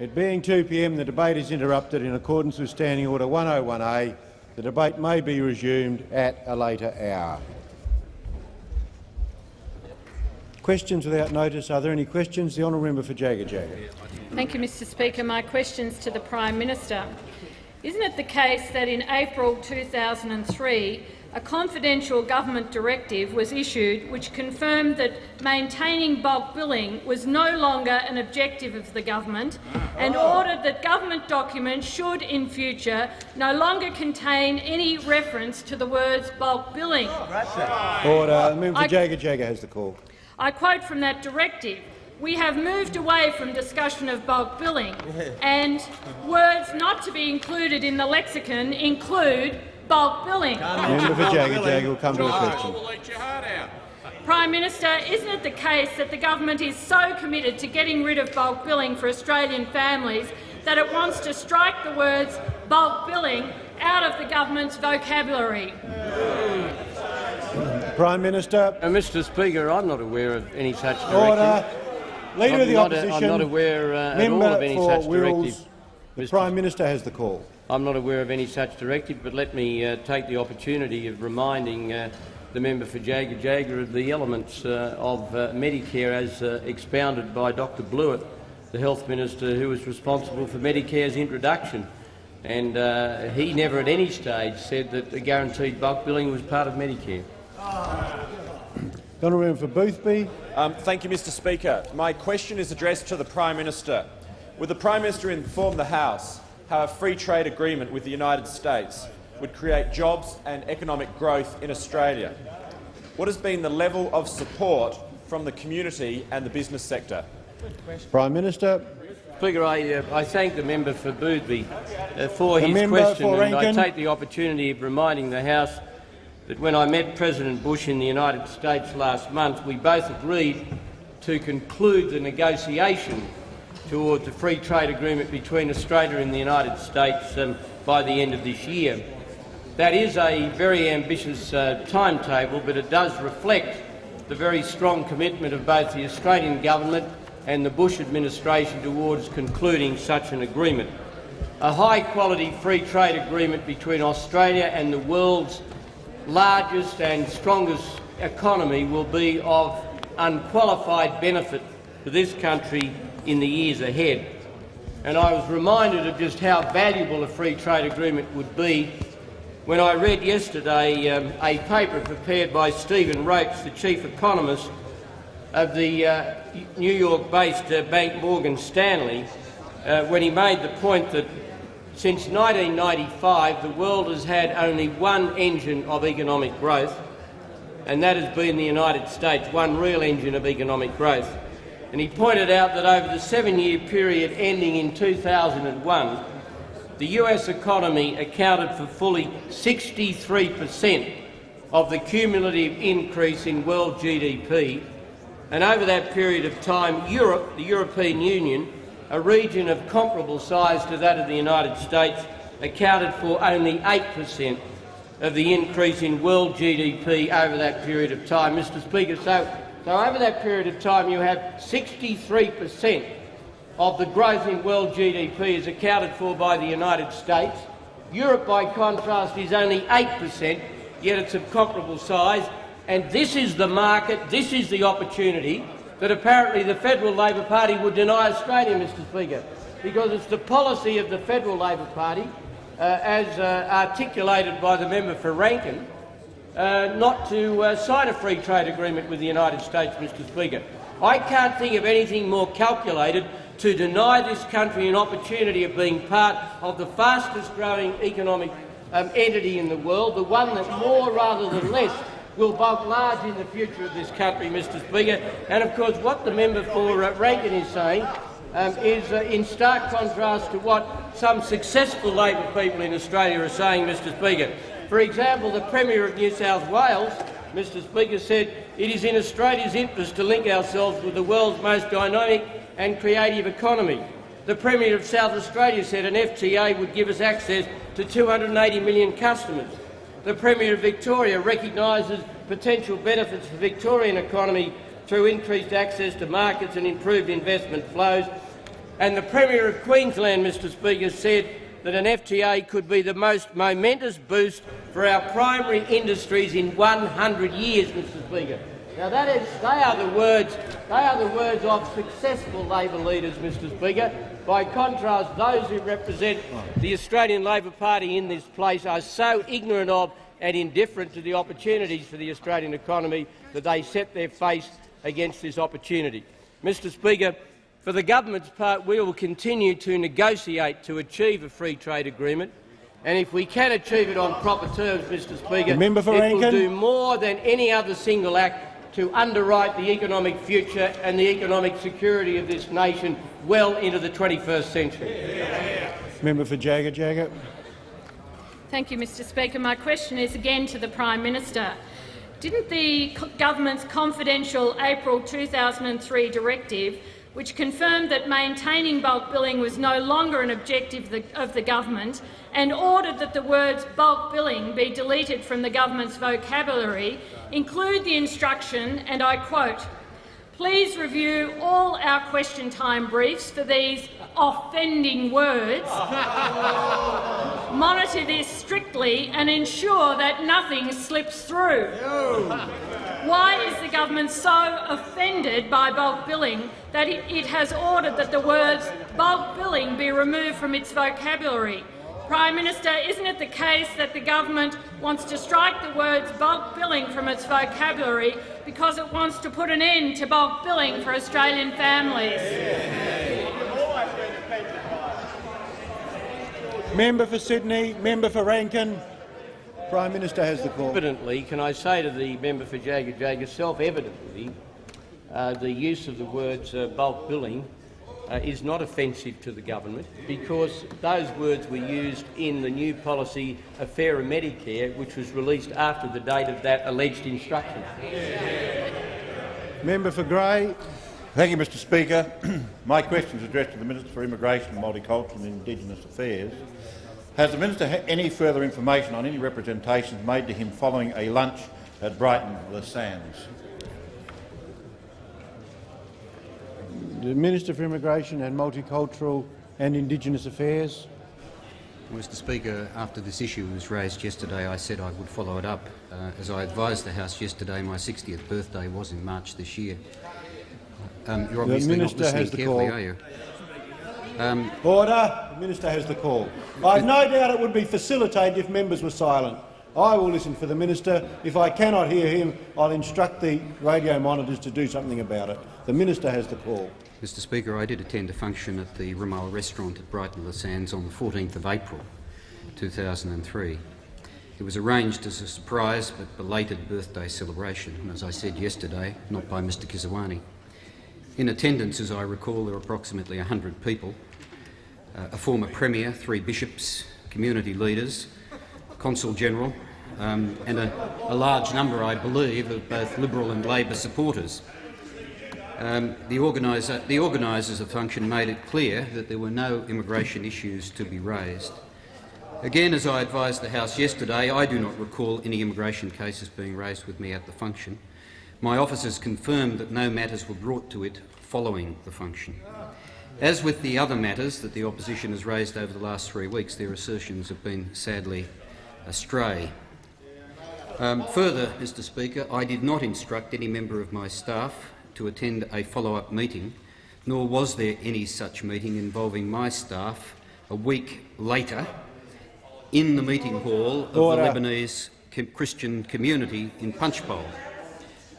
It being 2 p.m, the debate is interrupted in accordance with Standing Order 101A. The debate may be resumed at a later hour. Questions without notice. Are there any questions? The honourable member for Jaga Jaga. Thank you, Mr Speaker. My questions to the Prime Minister. Isn't it the case that in April 2003 a confidential government directive was issued which confirmed that maintaining bulk billing was no longer an objective of the government and ah. ordered that government documents should in future no longer contain any reference to the words bulk billing. Oh, Order. The member for Jaga Jaga has the call. I quote from that directive, we have moved away from discussion of bulk billing, and words not to be included in the lexicon include bulk billing. Member for Jaga Jaga will come to a question. Prime Minister, isn't it the case that the government is so committed to getting rid of bulk billing for Australian families that it wants to strike the words bulk billing out of the government's vocabulary? Prime Minister. Uh, Mr Speaker, I'm not aware of any such directive. Order. Leader I'm of the not, Opposition. I'm not aware uh, at all of any for such Wills, directive. The Mr. Prime Minister has the call. I'm not aware of any such directive, but let me uh, take the opportunity of reminding uh, the member for Jaga Jaga of the elements uh, of uh, Medicare as uh, expounded by Dr Blewett, the Health Minister who was responsible for Medicare's introduction. And uh, he never at any stage said that the guaranteed bulk billing was part of Medicare. The honourable member for Boothby. Um, thank you, Mr Speaker. My question is addressed to the Prime Minister. Would the Prime Minister inform the House how a free trade agreement with the United States would create jobs and economic growth in Australia? What has been the level of support from the community and the business sector? Prime Minister. Speaker, I, uh, I thank the member for Boothby uh, for The his question, for and I take the opportunity of reminding the House that when I met President Bush in the United States last month, we both agreed to conclude the negotiation towards a free trade agreement between Australia and the United States um, by the end of this year. That is a very ambitious uh, timetable, but it does reflect the very strong commitment of both the Australian government and the Bush administration towards concluding such an agreement. A high-quality free trade agreement between Australia and the world's largest and strongest economy will be of unqualified benefit to this country in the years ahead. And I was reminded of just how valuable a free trade agreement would be when I read yesterday um, a paper prepared by Stephen Roach, the chief economist of the uh, New York-based uh, bank Morgan Stanley, uh, when he made the point that since 1995 the world has had only one engine of economic growth, and that has been the United States, one real engine of economic growth. And he pointed out that over the seven-year period ending in 2001, the US economy accounted for fully 63 per cent of the cumulative increase in world GDP, and over that period of time, Europe, the European Union, a region of comparable size to that of the United States, accounted for only 8 per cent of the increase in world GDP over that period of time. Mr Speaker, so, so over that period of time you have 63 per cent of the growth in world GDP is accounted for by the United States. Europe, by contrast, is only 8 per cent, yet it's of comparable size. And this is the market, this is the opportunity that apparently the Federal Labor Party would deny Australia, Mr Speaker, because it's the policy of the Federal Labor Party, uh, as uh, articulated by the member for Rankin, uh, not to uh, sign a free trade agreement with the United States, Mr Speaker. I can't think of anything more calculated to deny this country an opportunity of being part of the fastest growing economic um, entity in the world, the one that more rather than less will bulk large in the future of this country, Mr Speaker. And of course what the member for uh, Rankin is saying um, is uh, in stark contrast to what some successful Labor people in Australia are saying, Mr Speaker. For example, the Premier of New South Wales, Mr Speaker, said it is in Australia's interest to link ourselves with the world's most dynamic and creative economy. The Premier of South Australia said an FTA would give us access to 280 million customers. The Premier of Victoria recognises potential benefits for the Victorian economy through increased access to markets and improved investment flows. And the Premier of Queensland, Mr Speaker, said that an FTA could be the most momentous boost for our primary industries in 100 years, Mr Speaker. Now that is, they are the words, they are the words of successful Labor leaders, Mr Speaker. By contrast, those who represent the Australian Labor Party in this place are so ignorant of and indifferent to the opportunities for the Australian economy that they set their face against this opportunity. Mr Speaker, for the government's part, we will continue to negotiate to achieve a free trade agreement, and if we can achieve it on proper terms, Mr Speaker, The member for it will do more than any other single act to underwrite the economic future and the economic security of this nation well into the 21st century. Member for Jaga Jaga. Thank you, Mr Speaker. My question is again to the Prime Minister. Didn't the government's confidential April 2003 directive, which confirmed that maintaining bulk billing was no longer an objective of the government and ordered that the words bulk billing be deleted from the government's vocabulary, include the instruction, and I quote, Please review all our question time briefs for these offending words monitor this strictly and ensure that nothing slips through. Why is the government so offended by bulk billing that it, it has ordered that the words bulk billing be removed from its vocabulary? Prime Minister, isn't it the case that the government wants to strike the words bulk billing from its vocabulary because it wants to put an end to bulk billing for Australian families? Member for Sydney. Member for Rankin. Prime Minister has the call. Evidently, can I say to the member for Jaga Jaga, self-evidently, uh, the use of the words uh, bulk billing uh, is not offensive to the government because those words were used in the new policy affair of Fairer Medicare, which was released after the date of that alleged instruction. Member for Grey. Thank you, Mr Speaker. My question is addressed to the Minister for Immigration, Multicultural and Indigenous Affairs. Has the Minister ha- any further information on any representations made to him following a lunch at Brighton Le Sands? The Minister for Immigration and Multicultural and Indigenous Affairs. Mr Speaker, after this issue was raised yesterday, I said I would follow it up. Uh, as I advised the House yesterday, my 60th birthday was in March this year. Um, you're obviously not Minister listening has the carefully, call. are you? Um, Order. The Minister has the call. I've no doubt it would be facilitated if members were silent. I will listen for the Minister. If I cannot hear him, I'll instruct the radio monitors to do something about it. The Minister has the call. Mr Speaker, I did attend a function at the Rimmel restaurant at Brighton Le Sands on the 14th of April 2003. It was arranged as a surprise but belated birthday celebration, and as I said yesterday, not by Mr Kisrwani. In attendance, as I recall, there were approximately 100 people, uh, a former Premier, three bishops, community leaders, Consul General, um, and a, a large number, I believe, of both Liberal and Labor supporters. Um, the, organiser, the organisers of the function made it clear that there were no immigration issues to be raised. Again, as I advised the House yesterday, I do not recall any immigration cases being raised with me at the function. My officers confirmed that no matters were brought to it following the function. As with the other matters that the opposition has raised over the last three weeks, their assertions have been sadly astray. Um, further, Mr Speaker, I did not instruct any member of my staff to attend a follow-up meeting, nor was there any such meeting involving my staff a week later in the meeting hall of Order. the Lebanese Christian community in Punchbowl.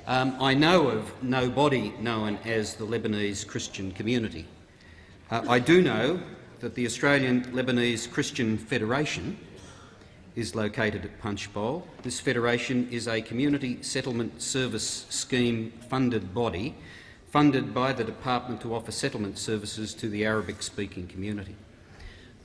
Um, I know of no body known as the Lebanese Christian community. Uh, I do know that the Australian Lebanese Christian Federation is located at Punchbowl. This federation is a community settlement service scheme funded body funded by the department to offer settlement services to the Arabic-speaking community.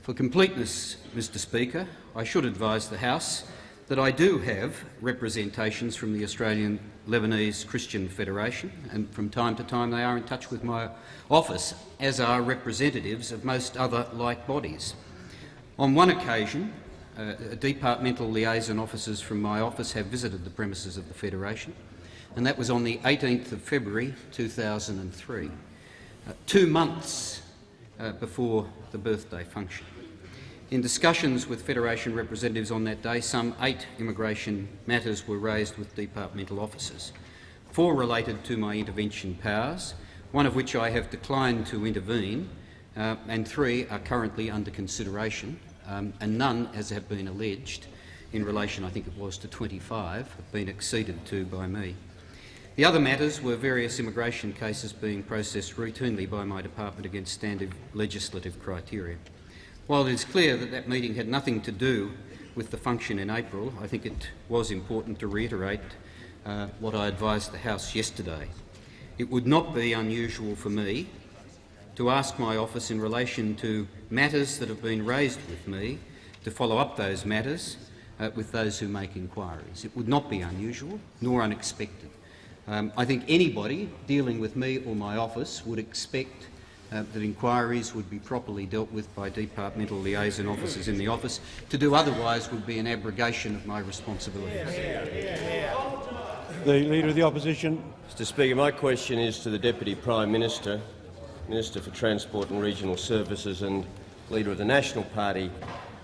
For completeness, Mr Speaker, I should advise the House that I do have representations from the Australian Lebanese Christian Federation, and from time to time they are in touch with my office, as are representatives of most other like bodies. On one occasion, uh, departmental liaison officers from my office have visited the premises of the Federation, and that was on the 18th of February 2003. Uh, two months uh, before the birthday function. In discussions with Federation representatives on that day, some eight immigration matters were raised with departmental officers. Four related to my intervention powers, one of which I have declined to intervene, uh, and three are currently under consideration, um, and none, as have been alleged, in relation, I think it was, to 25, have been acceded to by me. The other matters were various immigration cases being processed routinely by my department against standard legislative criteria. While it is clear that that meeting had nothing to do with the function in April, I think it was important to reiterate uh, what I advised the House yesterday. It would not be unusual for me to ask my office in relation to matters that have been raised with me to follow up those matters uh, with those who make inquiries. It would not be unusual nor unexpected. Um, I think anybody dealing with me or my office would expect uh, that inquiries would be properly dealt with by departmental liaison officers in the office. To do otherwise would be an abrogation of my responsibilities. The Leader of the Opposition. Mr Speaker, my question is to the Deputy Prime Minister, Minister for Transport and Regional Services and Leader of the National Party.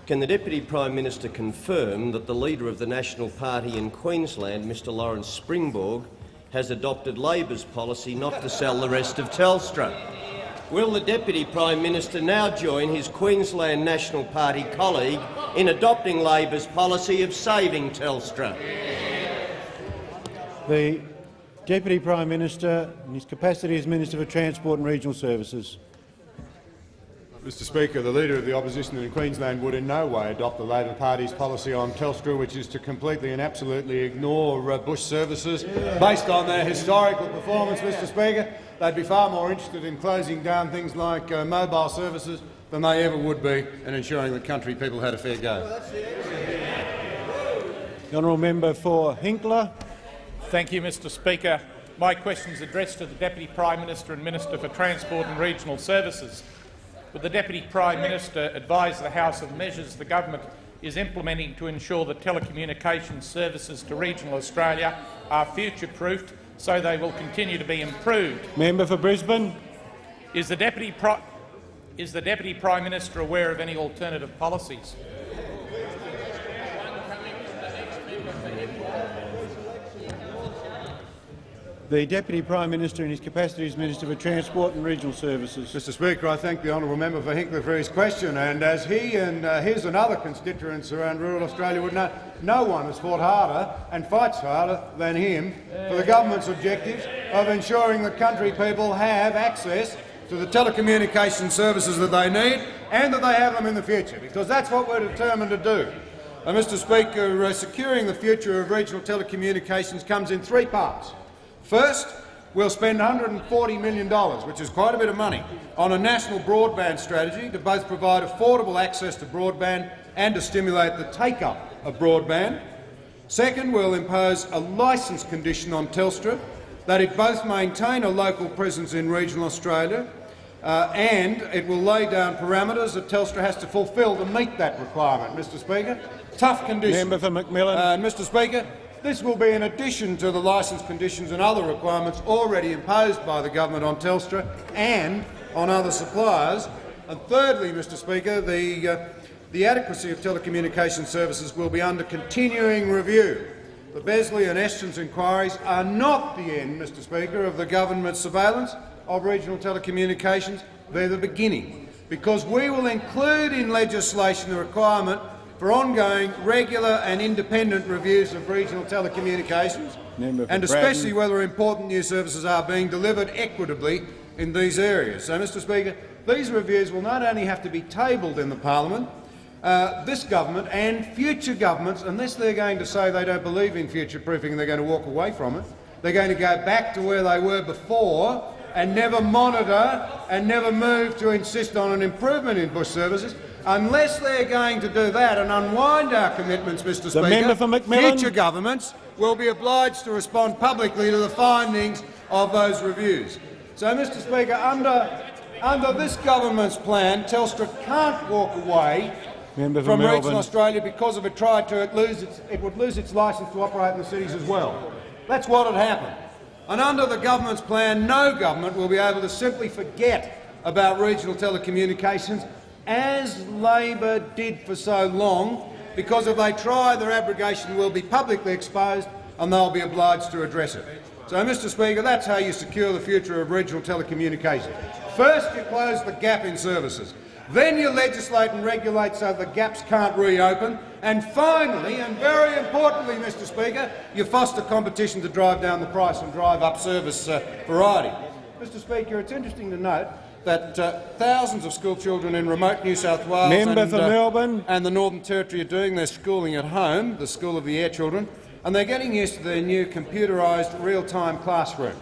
Can the Deputy Prime Minister confirm that the Leader of the National Party in Queensland, Mr Lawrence Springborg, has adopted Labor's policy not to sell the rest of Telstra? Will the Deputy Prime Minister now join his Queensland National Party colleague in adopting Labor's policy of saving Telstra? The Deputy Prime Minister, in his capacity as Minister for Transport and Regional Services. Mr Speaker, the Leader of the Opposition in Queensland would in no way adopt the Labor Party's policy on Telstra, which is to completely and absolutely ignore uh, Bush services. Based on their historical performance, Mr Speaker, they'd be far more interested in closing down things like uh, mobile services than they ever would be in ensuring that country people had a fair go. The honourable member for Hinkler. Thank you, Mr Speaker. My question is addressed to the Deputy Prime Minister and Minister for Transport and Regional Services. Would the Deputy Prime Minister advise the House of measures the government is implementing to ensure that telecommunications services to regional Australia are future-proofed so they will continue to be improved? Member for Brisbane. Is the Deputy, Pri is the Deputy Prime Minister aware of any alternative policies? The Deputy Prime Minister in his capacity as Minister for Transport and Regional Services. Mr Speaker, I thank the honourable member for Hinkler for his question. And as he and uh, his and other constituents around rural Australia would know, no one has fought harder and fights harder than him for the government's objectives of ensuring that country people have access to the telecommunication services that they need and that they have them in the future, because that's what we're determined to do. Uh, Mr Speaker, uh, securing the future of regional telecommunications comes in three parts. First, we'll spend $140 million, which is quite a bit of money, on a national broadband strategy to both provide affordable access to broadband and to stimulate the take-up of broadband. Second, we'll impose a licence condition on Telstra that it both maintain a local presence in regional Australia uh, and it will lay down parameters that Telstra has to fulfil to meet that requirement, Mr Speaker. Tough conditions. Member for McMillan. Uh, Mr Speaker, this will be in addition to the licence conditions and other requirements already imposed by the government on Telstra and on other suppliers. And thirdly, Mr Speaker, the, uh, the adequacy of telecommunication services will be under continuing review. The Besley and Estens inquiries are not the end, Mr Speaker, of the government's surveillance of regional telecommunications. They're the beginning, because we will include in legislation the requirement for ongoing, regular and independent reviews of regional telecommunications, and especially whether important new services are being delivered equitably in these areas. So, Mr Speaker, these reviews will not only have to be tabled in the parliament, uh, this government and future governments, unless they're going to say they don't believe in future-proofing and they're going to walk away from it, they're going to go back to where they were before and never monitor and never move to insist on an improvement in bush services. Unless they're going to do that and unwind our commitments, Mr Speaker, member for future governments will be obliged to respond publicly to the findings of those reviews. So, Mr Speaker, under, under this government's plan, Telstra can't walk away Member from Melbourne. regional Australia because if it tried to, it, lose its, it would lose its licence to operate in the cities as well. That's what had happened. And under the government's plan, no government will be able to simply forget about regional telecommunications, as Labor did for so long, because if they try, their abrogation will be publicly exposed and they'll be obliged to address it. So, Mr Speaker, that's how you secure the future of regional telecommunications. First, you close the gap in services. Then you legislate and regulate so the gaps can't reopen. And finally, and very importantly, Mr Speaker, you foster competition to drive down the price and drive up service uh, variety. Mr Speaker, it's interesting to note that uh, thousands of school children in remote New South Wales Member and, for uh, Melbourne. and the Northern Territory are doing their schooling at home, the School of the Air children, and they're getting used to their new computerised real-time classroom.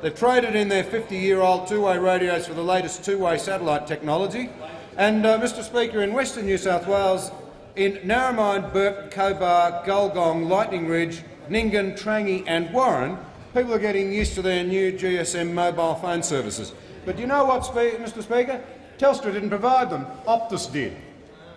They've traded in their 50-year-old two-way radios for the latest two-way satellite technology. And, uh, Mr Speaker, in Western New South Wales, in Narromine, Bourke, Cobar, Gulgong, Lightning Ridge, Nyngan, Trangie and Warren, people are getting used to their new GSM mobile phone services. But do you know what, Mr Speaker? Telstra didn't provide them. Optus did.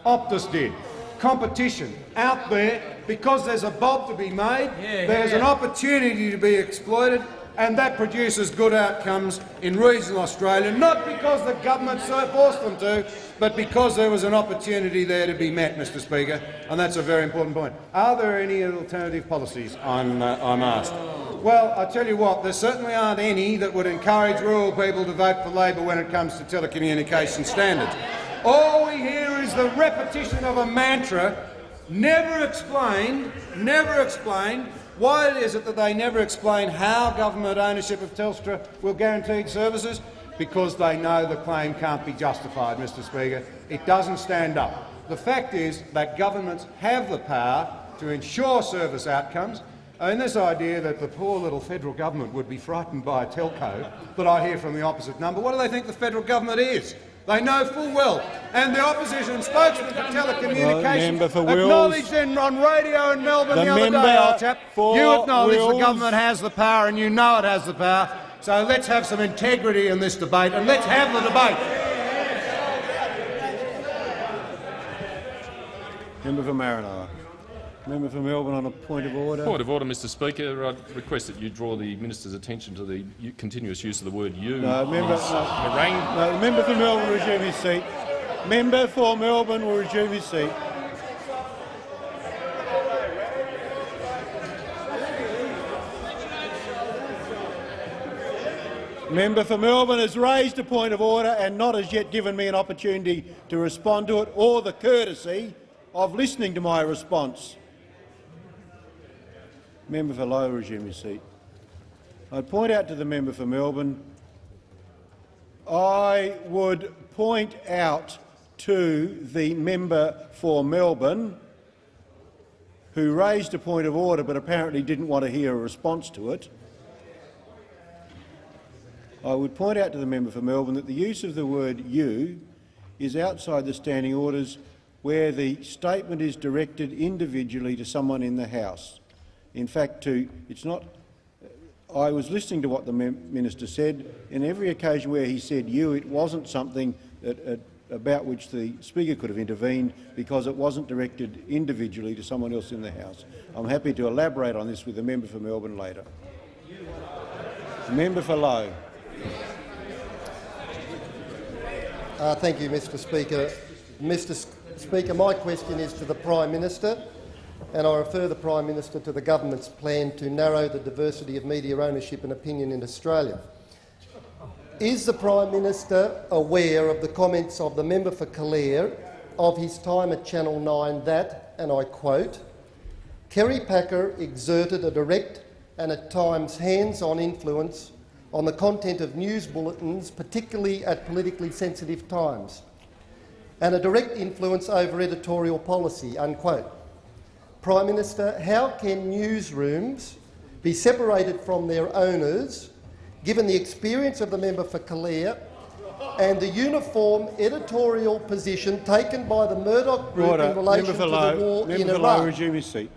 Optus did. Competition out there because there's a bob to be made, there's an opportunity to be exploited, and that produces good outcomes in regional Australia, not because the government so forced them to, but because there was an opportunity there to be met, Mr Speaker, and that's a very important point. Are there any alternative policies, I'm, uh, I'm asked? Well, I tell you what, there certainly aren't any that would encourage rural people to vote for Labor when it comes to telecommunication standards. All we hear is the repetition of a mantra, never explained, never explained, why is it that they never explain how government ownership of Telstra will guarantee services? Because they know the claim can't be justified, Mr Speaker. It doesn't stand up. The fact is that governments have the power to ensure service outcomes, and this idea that the poor little federal government would be frightened by a telco that I hear from the opposite number, what do they think the federal government is? They know full well. And the opposition spokesman for telecommunications for Wills. acknowledged in, on radio in Melbourne The the, other day, old chap, for you acknowledge the government has the power and you know it has the power. So let's have some integrity in this debate and let's have the debate. Member for Maranoa. Member for Melbourne on a point of order. Point of order, Mr Speaker. I request that you draw the minister's attention to the continuous use of the word "you." No, member, no. harangue. No, the member for Melbourne will resume his seat. Member for Melbourne will resume his seat. Member for Melbourne has raised a point of order and not as yet given me an opportunity to respond to it or the courtesy of listening to my response. Member for Lowe, resume your seat. I'd point out to the member for Melbourne I would point out to the member for Melbourne who raised a point of order but apparently didn't want to hear a response to it. I would point out to the member for Melbourne that the use of the word you is outside the standing orders where the statement is directed individually to someone in the House. In fact, to, it's not I was listening to what the minister said. In every occasion where he said you, it wasn't something that, uh, about which the Speaker could have intervened because it wasn't directed individually to someone else in the House. I'm happy to elaborate on this with the member for Melbourne later. Member for Lowe. Uh, thank you, Mr Speaker. Mr Speaker, my question is to the Prime Minister, and I refer the Prime Minister to the government's plan to narrow the diversity of media ownership and opinion in Australia. Is the Prime Minister aware of the comments of the member for Calare of his time at Channel 9 that, and I quote, Kerry Packer exerted a direct and at times hands-on influence on the content of news bulletins, particularly at politically sensitive times, and a direct influence over editorial policy." Unquote. Prime Minister, how can newsrooms be separated from their owners, given the experience of the member for Calare and the uniform editorial position taken by the Murdoch Group Order. in relation member to for the Lowe. war member in for Lowe, resume his seat.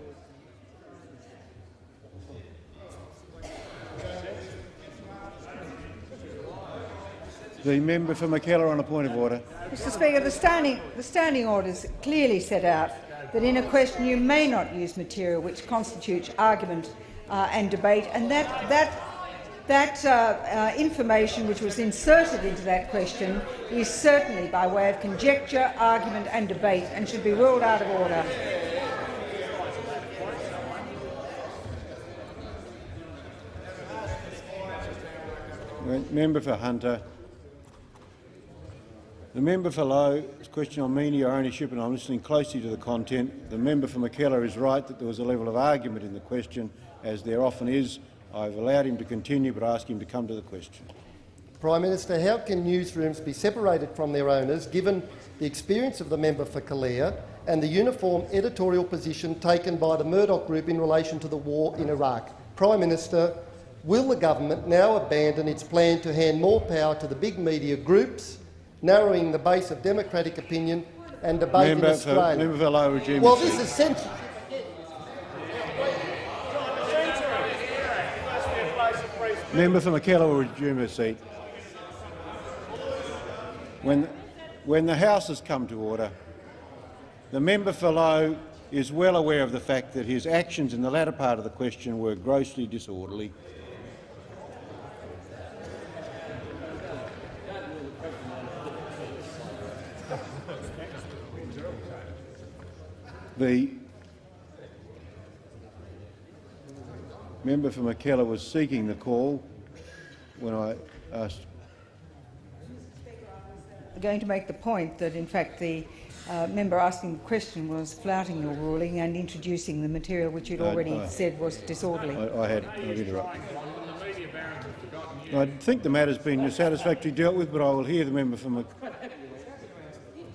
The member for Mackellar on a point of order. Mr Speaker, the standing, the standing orders clearly set out that in a question you may not use material which constitutes argument uh, and debate, and that, that that uh, uh, information which was inserted into that question is certainly by way of conjecture, argument and debate and should be ruled out of order. Member for Hunter. The member for Lowe question on media ownership, and I'm listening closely to the content. The member for Mackellar is right that there was a level of argument in the question, as there often is. I've allowed him to continue, but ask him to come to the question. Prime Minister, how can newsrooms be separated from their owners, given the experience of the member for Calare and the uniform editorial position taken by the Murdoch Group in relation to the war in Iraq? Prime Minister, will the government now abandon its plan to hand more power to the big media groups narrowing the base of democratic opinion and debate member in Australia. For, member for well, this is sensible. Member for Mackellar will resume her seat. When, when the House has come to order, the member for Lowe is well aware of the fact that his actions in the latter part of the question were grossly disorderly The member for Mackellar was seeking the call when I asked. I'm going to make the point that, in fact, the uh, member asking the question was flouting your ruling and introducing the material which you'd already I, I, said was disorderly. I, I had I've interrupted. I think the matter's been satisfactorily dealt with, but I will hear the member from.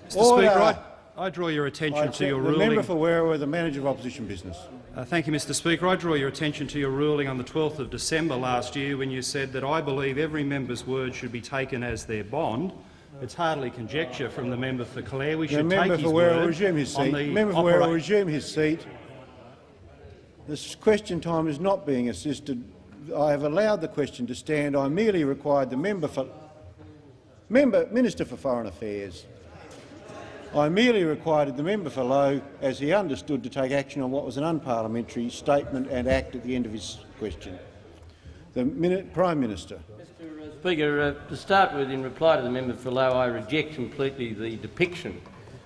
Mr. Speaker, I draw your attention to your the ruling. The member for Werriwa, the manager of opposition business. Uh, thank you, Mr. Speaker. I draw your attention to your ruling on the 12th of December last year, when you said that I believe every member's word should be taken as their bond. It's hardly conjecture from the member for Calare. We should the take his for word resume his seat. Member for Werriwa resume his seat. This question time is not being assisted. I have allowed the question to stand. I merely required the member for member Minister for Foreign Affairs I merely required the member for Lowe, as he understood, to take action on what was an unparliamentary statement and act at the end of his question. The minute, Prime Minister. Mr Speaker, uh, to start with, in reply to the member for Lowe, I reject completely the depiction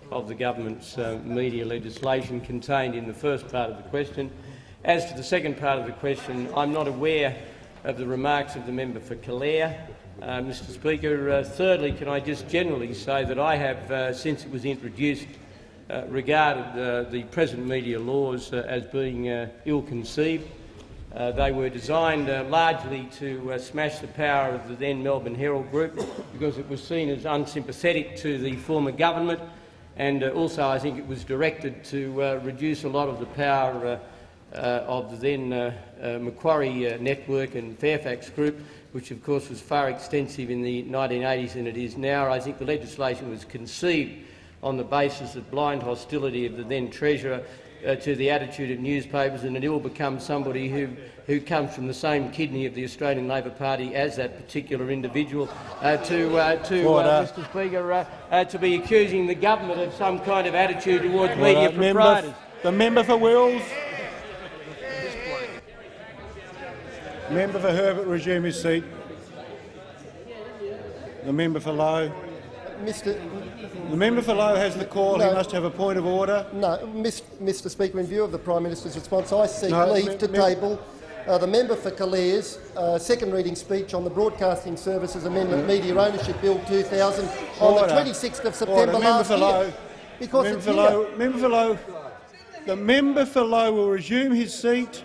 of the government's uh, media legislation contained in the first part of the question. As to the second part of the question, I'm not aware of the remarks of the member for Calare. Uh, Mr Speaker. Uh, thirdly, can I just generally say that I have, uh, since it was introduced, uh, regarded uh, the present media laws uh, as being ill-conceived. they were designed largely to smash the power of the then Melbourne Herald Group because it was seen as unsympathetic to the former government and also I think it was directed to reduce a lot of the power of the then Macquarie network and Fairfax Group which of course was far extensive in the 1980s than it is now. I think the legislation was conceived on the basis of blind hostility of the then Treasurer uh, to the attitude of newspapers, and it will become somebody who, who comes from the same kidney of the Australian Labor Party as that particular individual uh, to, uh, to uh, Mr Speaker, uh, uh, to be accusing the government of some kind of attitude towards media proprietors. the member for Wills. Member for Herbert, resume his seat. The member for Lowe. Mr. The member for Lowe has the call. No, he must have a point of order. No, Mr. Speaker, in view of the Prime Minister's response, I seek no, leave to table uh, the member for Calare's uh, second reading speech on the Broadcasting Services Amendment Media Ownership Bill 2000 on the 26th of September order. last member year. Because member for Lowe, member for Lowe, the member for Lowe will resume his seat.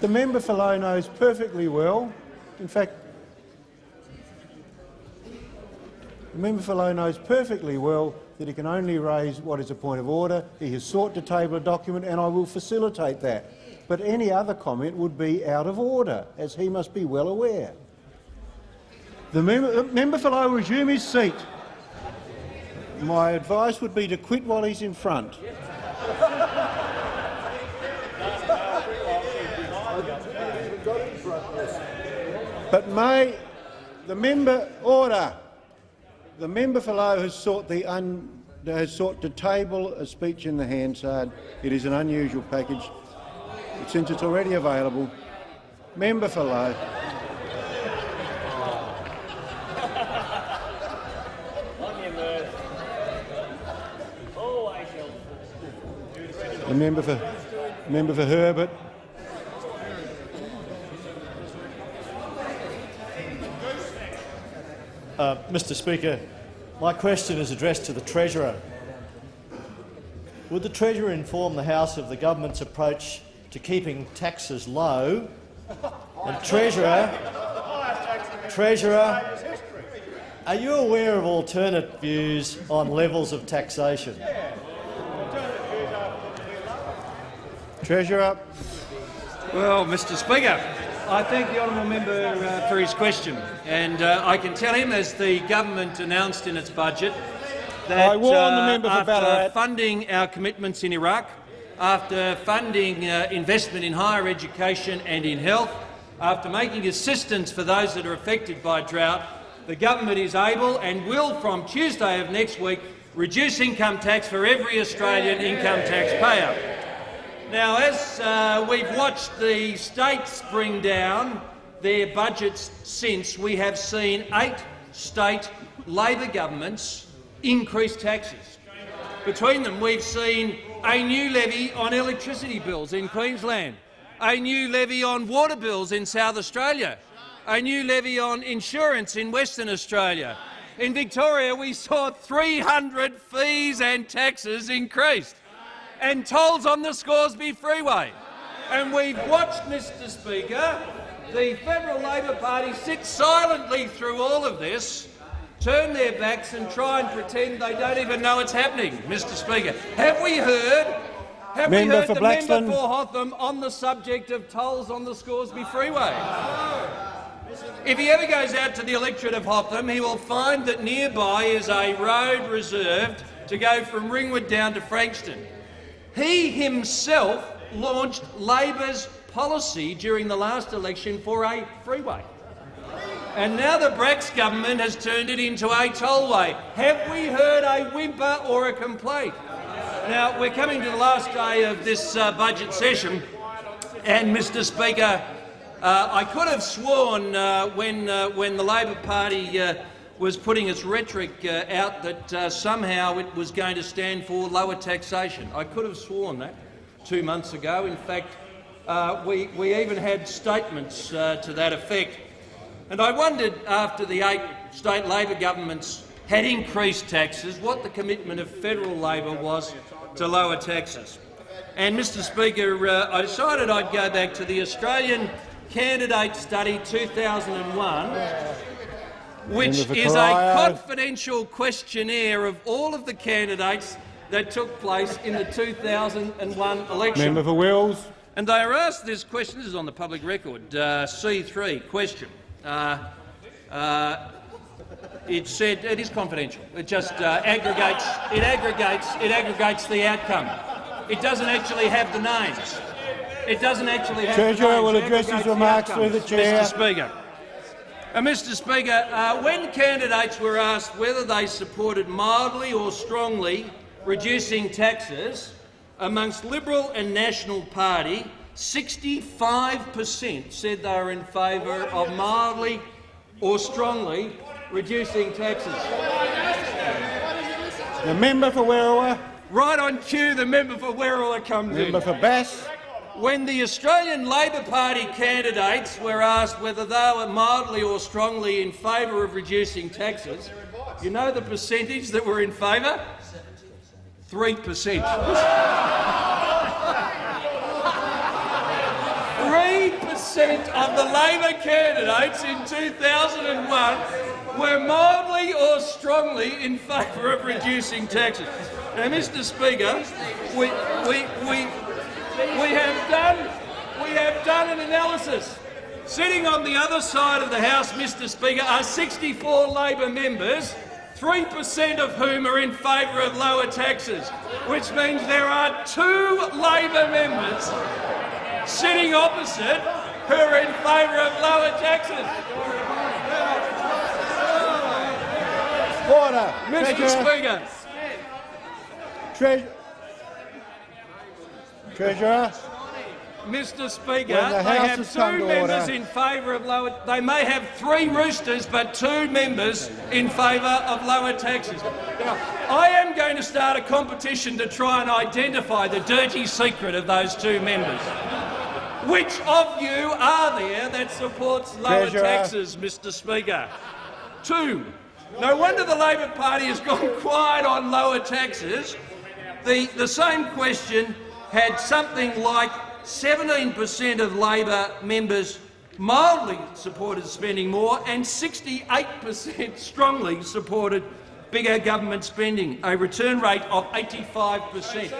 The member for Lowe knows perfectly well, in fact, the member for Lowe knows perfectly well that he can only raise what is a point of order. He has sought to table a document and I will facilitate that. But any other comment would be out of order, as he must be well aware. The member, the uh, member for Lowe resume his seat. My advice would be to quit while he's in front. But may The member order. The member for Lowe has sought the un, has sought to table a speech in the Hansard. It is an unusual package. Since it's already available, member for Lowe. The member for member for Herbert. Uh, Mr Speaker, my question is addressed to the Treasurer. Would the Treasurer inform the House of the government's approach to keeping taxes low? And Treasurer, Treasurer, are you aware of alternate views on levels of taxation? Treasurer. Well, Mr Speaker, I thank the honourable member uh, for his question, and uh, I can tell him, as the government announced in its budget, that I warn the uh, member for after Ballarat. funding our commitments in Iraq, after funding uh, investment in higher education and in health, after making assistance for those that are affected by drought, the government is able and will, from Tuesday of next week, reduce income tax for every Australian income tax payer. Now, as uh, we've watched the states bring down their budgets since, we have seen eight state Labor governments increase taxes. Between them, we've seen a new levy on electricity bills in Queensland, a new levy on water bills in South Australia, a new levy on insurance in Western Australia. In Victoria, we saw 300 fees and taxes increased and tolls on the Scoresby Freeway. And we've watched, Mr Speaker, the Federal Labor Party sit silently through all of this, turn their backs and try and pretend they don't even know it's happening, Mr Speaker. Have we heard, have Member we heard for the Blaxland. member for Hotham on the subject of tolls on the Scoresby Freeway? If he ever goes out to the electorate of Hotham, he will find that nearby is a road reserved to go from Ringwood down to Frankston. He himself launched Labor's policy during the last election for a freeway. And now the Bracks government has turned it into a tollway. Have we heard a whimper or a complaint? Now, we're coming to the last day of this uh, budget session, and, Mr Speaker, uh, I could have sworn uh, when, uh, when the Labor Party uh, was putting its rhetoric uh, out that uh, somehow it was going to stand for lower taxation. I could have sworn that two months ago. In fact, uh, we, we even had statements uh, to that effect. And I wondered, after the eight state Labor governments had increased taxes, what the commitment of federal Labor was to lower taxes. And, Mr Speaker, uh, I decided I'd go back to the Australian Candidate Study 2001, which is a confidential questionnaire of all of the candidates that took place in the 2001 election. Member for Wills. And they are asked this question. This is on the public record. Uh, C3 question. Uh, uh, it said it is confidential. It just uh, aggregates. It aggregates. It aggregates the outcome. It doesn't actually have the names. It doesn't actually have Treasurer the names. will address his remarks through the chair. Mr Speaker. Uh, Mr Speaker, uh, when candidates were asked whether they supported mildly or strongly reducing taxes amongst Liberal and National Party, 65 per cent said they were in favour of mildly or strongly reducing taxes. The member for Werriwa. Right on cue, the member for Werriwa comes in. Member for Bass. When the Australian Labor Party candidates were asked whether they were mildly or strongly in favour of reducing taxes, you know the percentage that were in favour? Three percent. Three percent of the Labor candidates in 2001 were mildly or strongly in favour of reducing taxes. Now, Mr Speaker, we, we, we, we have done we have done an analysis. Sitting on the other side of the House, Mr Speaker, are 64 Labor members, 3% of whom are in favour of lower taxes, which means there are two Labor members sitting opposite who are in favour of lower taxes. Order. Mr Treasurer. Speaker. Tre- Treasurer. Mr Speaker, the they have two members order. in favour of lower... They may have three roosters, but two members in favour of lower taxes. Now, I am going to start a competition to try and identify the dirty secret of those two members. Which of you are there that supports lower Treasurer. taxes, Mr Speaker? Two. No wonder the Labor Party has gone quiet on lower taxes. The, the same question had something like 17 per cent of Labor members mildly supported spending more and 68 per cent strongly supported bigger government spending, a return rate of 85 per cent.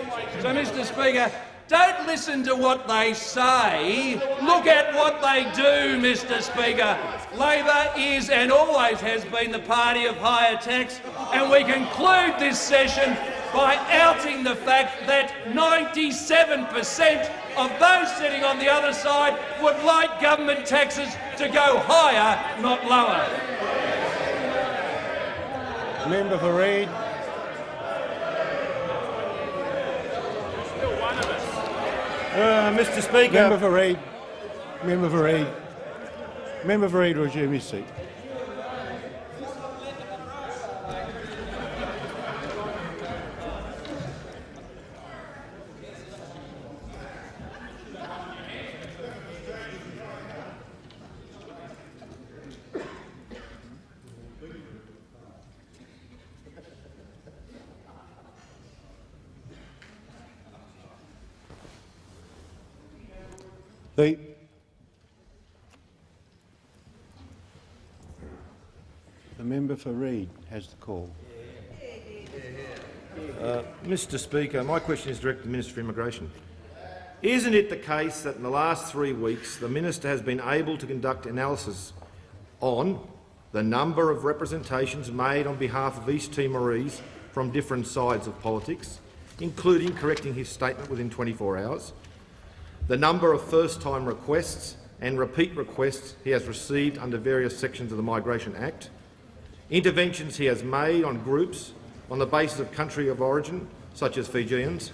So, Mr Speaker, don't listen to what they say. Look at what they do, Mr Speaker. Labor is and always has been the party of higher tax, and we conclude this session by outing the fact that 97 per cent of those sitting on the other side would like government taxes to go higher, not lower. Member for Reid. Uh, Mr Speaker, Member for Reid. Member for Reid. Member for Reid, resume his seat. The The member for Reid has the call. Uh, Mr Speaker, my question is directed to the Minister for Immigration. Isn't it the case that in the last three weeks the minister has been able to conduct analysis on the number of representations made on behalf of East Timorese from different sides of politics, including correcting his statement within 24 hours, the number of first-time requests and repeat requests he has received under various sections of the Migration Act, interventions he has made on groups on the basis of country of origin, such as Fijians,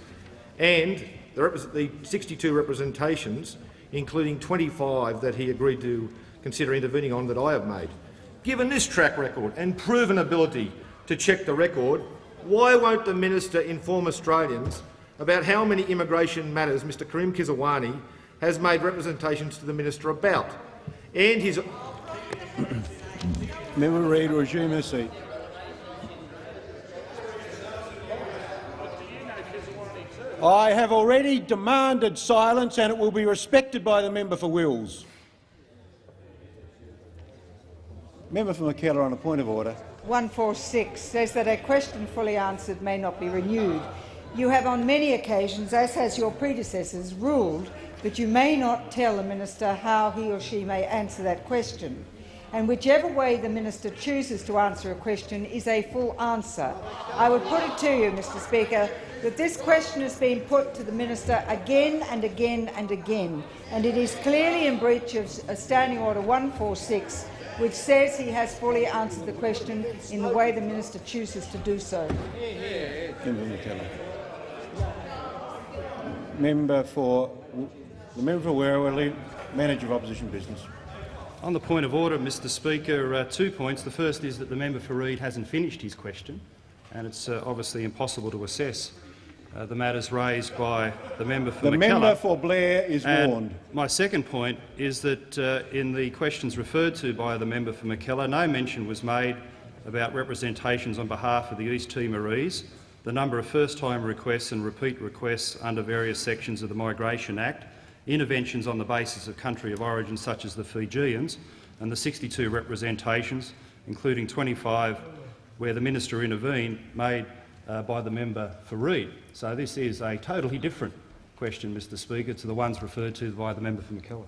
and the, 62 representations, including 25 that he agreed to consider intervening on that I have made. Given this track record and proven ability to check the record, why won't the minister inform Australians about how many immigration matters Mr Karim Kisrwani has made representations to the minister about, and his Member for Reid, resume his seat. I have already demanded silence and it will be respected by the member for Wills. Member for Mackellar on a point of order. 146 says that a question fully answered may not be renewed. You have on many occasions, as has your predecessors, ruled that you may not tell a minister how he or she may answer that question. And whichever way the minister chooses to answer a question is a full answer. I would put it to you, Mr Speaker, that this question has been put to the minister again and again and again, and it is clearly in breach of Standing Order 146, which says he has fully answered the question in the way the minister chooses to do so. Member for the member for Werriwa, Manager of Opposition Business. On the point of order, Mr Speaker, uh, two points. The first is that the member for Reid hasn't finished his question, and it's uh, obviously impossible to assess uh, the matters raised by the member for The member for Blair is And warned. My second point is that uh, in the questions referred to by the member for Mackellar, no mention was made about representations on behalf of the East Timorese, the number of first-time requests and repeat requests under various sections of the Migration Act, interventions on the basis of country of origin such as the Fijians, and the 62 representations, including 25 where the minister intervened, made uh, by the member for Reid. So this is a totally different question, Mr Speaker, to the ones referred to by the member for Mackellar.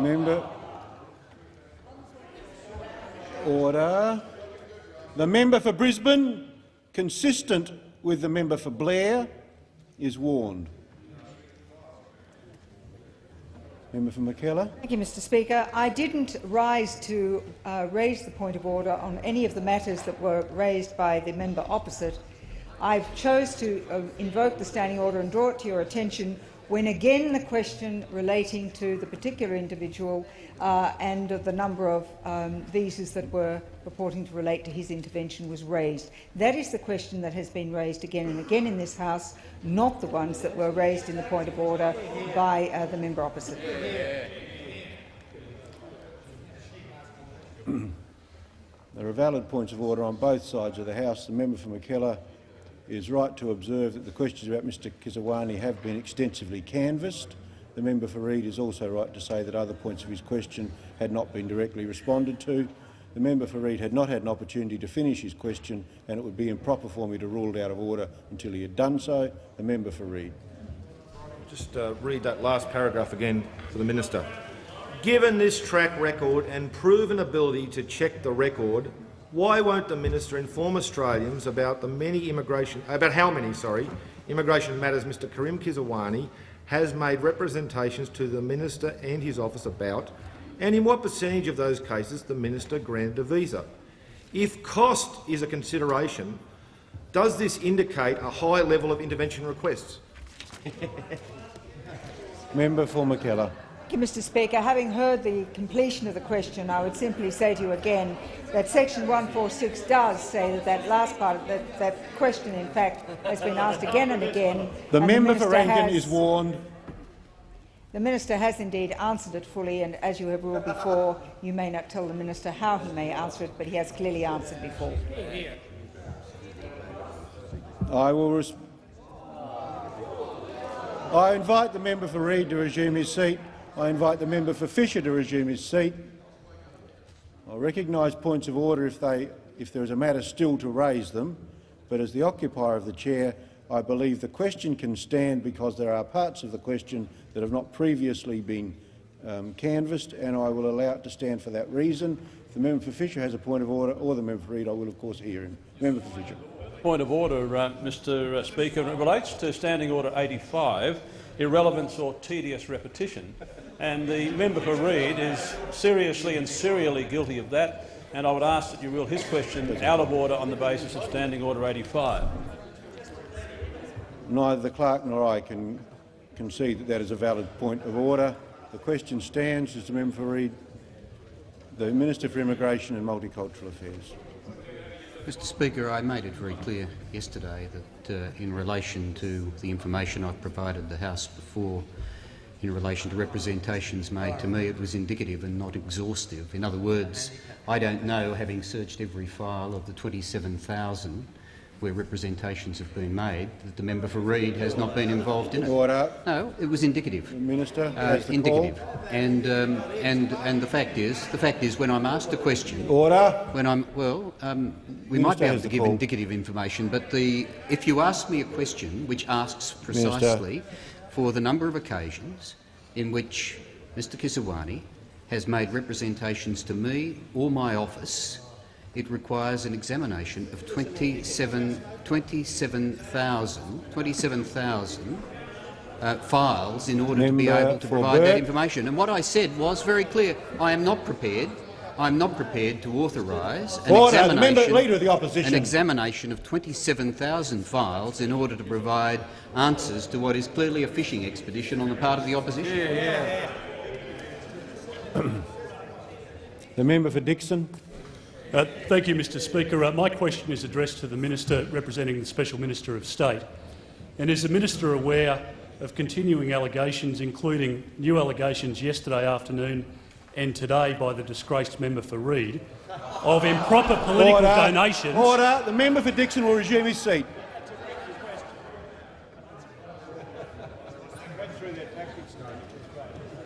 Member. Order. The member for Brisbane, consistent with the member for Blair, is warned. Member for Mackellar. Thank you, Mr Speaker. I didn't rise to uh, raise the point of order on any of the matters that were raised by the member opposite. I chose to uh, invoke the standing order and draw it to your attention when again the question relating to the particular individual uh, and the number of um, visas that were purporting to relate to his intervention was raised. That is the question that has been raised again and again in this House, not the ones that were raised in the point of order by uh, the member opposite. There are valid points of order on both sides of the House. The member for Is right to observe that the questions about Mr Kisrwani have been extensively canvassed. The member for Reid is also right to say that other points of his question had not been directly responded to. The member for Reid had not had an opportunity to finish his question and it would be improper for me to rule it out of order until he had done so. The member for Reid. Just uh, read that last paragraph again for the minister. Given this track record and proven ability to check the record, why won't the minister inform Australians about the many immigration, about how many, sorry, immigration matters Mr Karim Kisrwani has made representations to the minister and his office about, and in what percentage of those cases the minister granted a visa? If cost is a consideration, does this indicate a high level of intervention requests? Member for Mackellar. Thank you, Mr Speaker. Having heard the completion of the question, I would simply say to you again that section 146 does say that that last part of that, that question, in fact, has been asked again and again. The and member the for Rankin has, is warned. The minister has indeed answered it fully, and as you have ruled before, you may not tell the minister how he may answer it, but he has clearly answered before. I will. I invite the member for Reid to resume his seat. I invite the member for Fisher to resume his seat. I recognise points of order if, they, if there is a matter still to raise them, but as the occupier of the chair, I believe the question can stand because there are parts of the question that have not previously been um, canvassed, and I will allow it to stand for that reason. If the member for Fisher has a point of order, or the member for Reid, I will of course hear him. Member for Fisher. Point of order, uh, Mr Speaker. It relates to Standing Order 85, irrelevance or tedious repetition. And the member for Reid is seriously and serially guilty of that, and I would ask that you rule his question out of order on the basis of Standing Order 85. Neither the clerk nor I can concede that that is a valid point of order. The question stands. Is the member for Reid, the Minister for Immigration and Multicultural Affairs. Mr Speaker, I made it very clear yesterday that uh, in relation to the information I've provided the House before in relation to representations made to me, it was indicative and not exhaustive. In other words, I don't know, having searched every file of the 27,000 where representations have been made, that the member for Reid has not been involved in it. Order. No, it was indicative. Minister, uh, indicative. Call. And um, and and the fact is, the fact is, when I'm asked a question, order. When I'm well, um, we Minister might be able to give call. indicative information, but the if you ask me a question which asks precisely for the number of occasions in which Mr Kisrwani has made representations to me or my office, it requires an examination of 27 27,000 27,000 uh, files in order to be able to provide that information. And what I said was very clear. I am not prepared. I'm not prepared to authorise an examination, of an examination of 27,000 files in order to provide answers to what is clearly a fishing expedition on the part of the opposition. The member for Dickson. Uh, thank you, Mr Speaker. Uh, my question is addressed to the Minister representing the Special Minister of State. And is the Minister aware of continuing allegations, including new allegations yesterday afternoon and today by the disgraced member for Reid, of improper political Order. donations Order. The member for Dickson will resume his seat.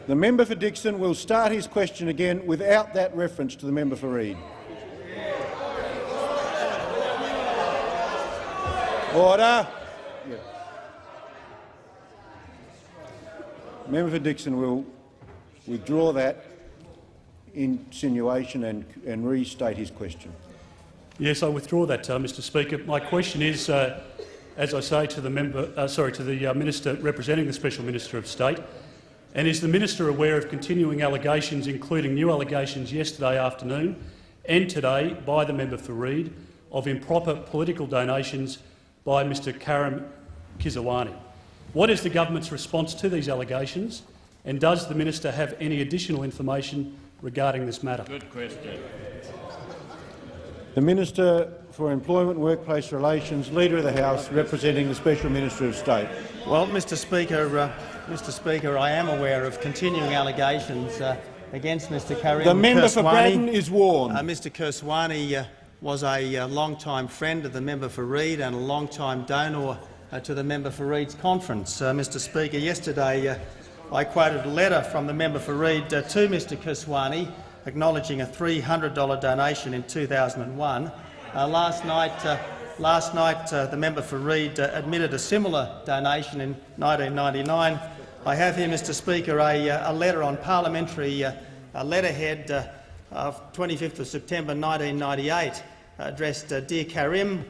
The member for Dickson will start his question again without that reference to the member for Reid. Order. Yeah. Member for Dickson will withdraw that insinuation and, and restate his question. Yes, I withdraw that, uh, Mr. Speaker. My question is, uh, as I say to the member, uh, sorry, to the uh, minister representing the Special Minister of State, And is the minister aware of continuing allegations, including new allegations yesterday afternoon and today by the member for Reid, of improper political donations by Mr Karim Kisrwani? What is the government's response to these allegations, and does the minister have any additional information regarding this matter? Good question. The Minister for Employment and Workplace Relations, Leader of the House, representing the Special Minister of State. Well, Mr Speaker, uh, Mr Speaker, I am aware of continuing allegations uh, against Mr Karim The member for Kisrwani. Braddon is warned. Uh, Mr Kisrwani uh, was a uh, long-time friend of the member for Reid and a long-time donor uh, to the member for Reid's conference. Uh, Mr Speaker, yesterday uh, I quoted a letter from the member for Reid uh, to Mr Kisrwani acknowledging a $300 donation in 2001. Uh, last night, uh, last night uh, the member for Reid uh, admitted a similar donation in 1999. I have here, Mr Speaker, a, uh, a letter on parliamentary letterhead of 25th of September 1998 addressed Dear Karim.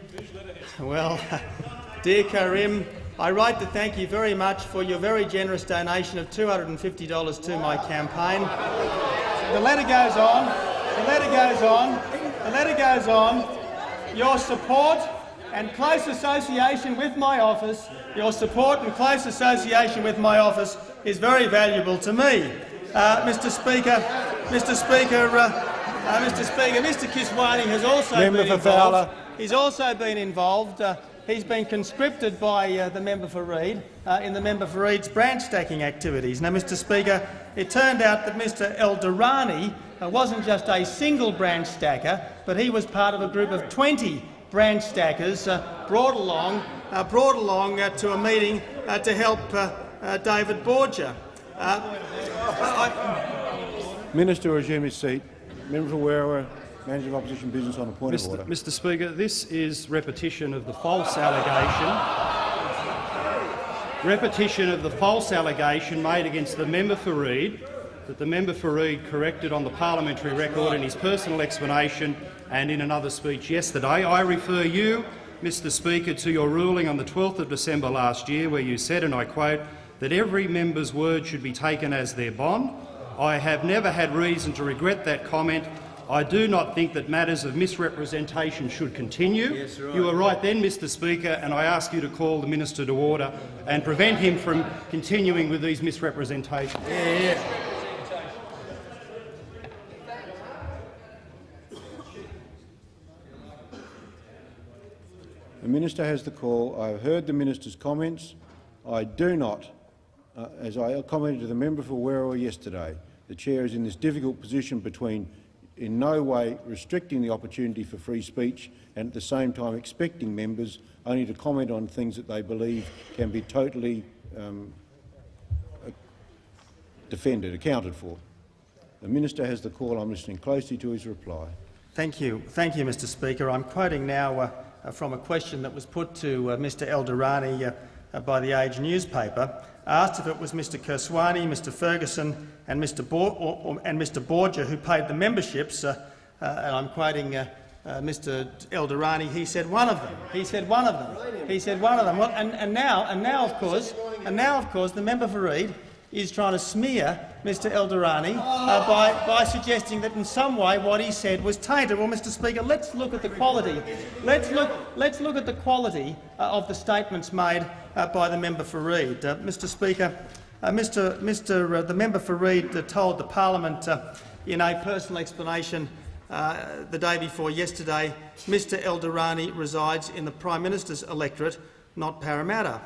Well, Dear Karim, I write to thank you very much for your very generous donation of $250 to my campaign. The letter goes on. The letter goes on. The letter goes on. Your support and close association with my office, your support and close association with my office is very valuable to me. Uh, Mr. Speaker, Mr. Speaker, uh, uh, Mr. Speaker, Mr. Kisrwani has also Member been involved. Fowler. He's also been involved. He's been conscripted by uh, the member for Reid uh, in the member for Reid's branch stacking activities. Now, Mr. Speaker, it turned out that Mr. El Durrani uh, wasn't just a single branch stacker, but he was part of a group of 20 branch stackers uh, brought along, uh, brought along uh, to a meeting to help David Borgia. Uh, Minister resume his seat. Member for Manager of Opposition Business on a point of Mr. order. Mr Speaker, this is repetition of the false allegation repetition of the false allegation made against the member for Reid that the member for Reid corrected on the parliamentary record in his personal explanation and in another speech yesterday. I refer you, Mr Speaker, to your ruling on the 12th of December last year where you said, and I quote, that every member's word should be taken as their bond. I have never had reason to regret that comment. I do not think that matters of misrepresentation should continue. Yes, right. You were right then, Mr Speaker, and I ask you to call the minister to order and prevent him from continuing with these misrepresentations. Yeah, yeah. The minister has the call. I have heard the minister's comments. I do not, uh, as I commented to the member for Werriwa yesterday, the chair is in this difficult position between in no way restricting the opportunity for free speech and at the same time expecting members only to comment on things that they believe can be totally um, defended, accounted for. The minister has the call. I'm listening closely to his reply. Thank you. Thank you, Mr Speaker. I'm quoting now uh, from a question that was put to uh, Mr El Durrani uh, uh, by the Age newspaper, asked if it was Mr Kisrwani, Mr Ferguson and Mr, Bor or, or, and Mr Borgia who paid the memberships, uh, uh, and I'm quoting uh, uh, Mr El Durrani, he said one of them. He said one of them. He said one of them. Well, and, and now, and now, of course, and now, of course, the member for Reid is trying to smear Mr El Durrani uh, by, by suggesting that in some way what he said was tainted. Well, Mr Speaker, let's look at the quality. Let's look, let's look at the quality uh, of the statements made uh, by the member for Reid. Uh, Mr Speaker, uh, Mr, Mr uh, the member for Reid told the parliament in a personal explanation the day before yesterday, Mr El Durrani resides in the Prime Minister's electorate, not Parramatta.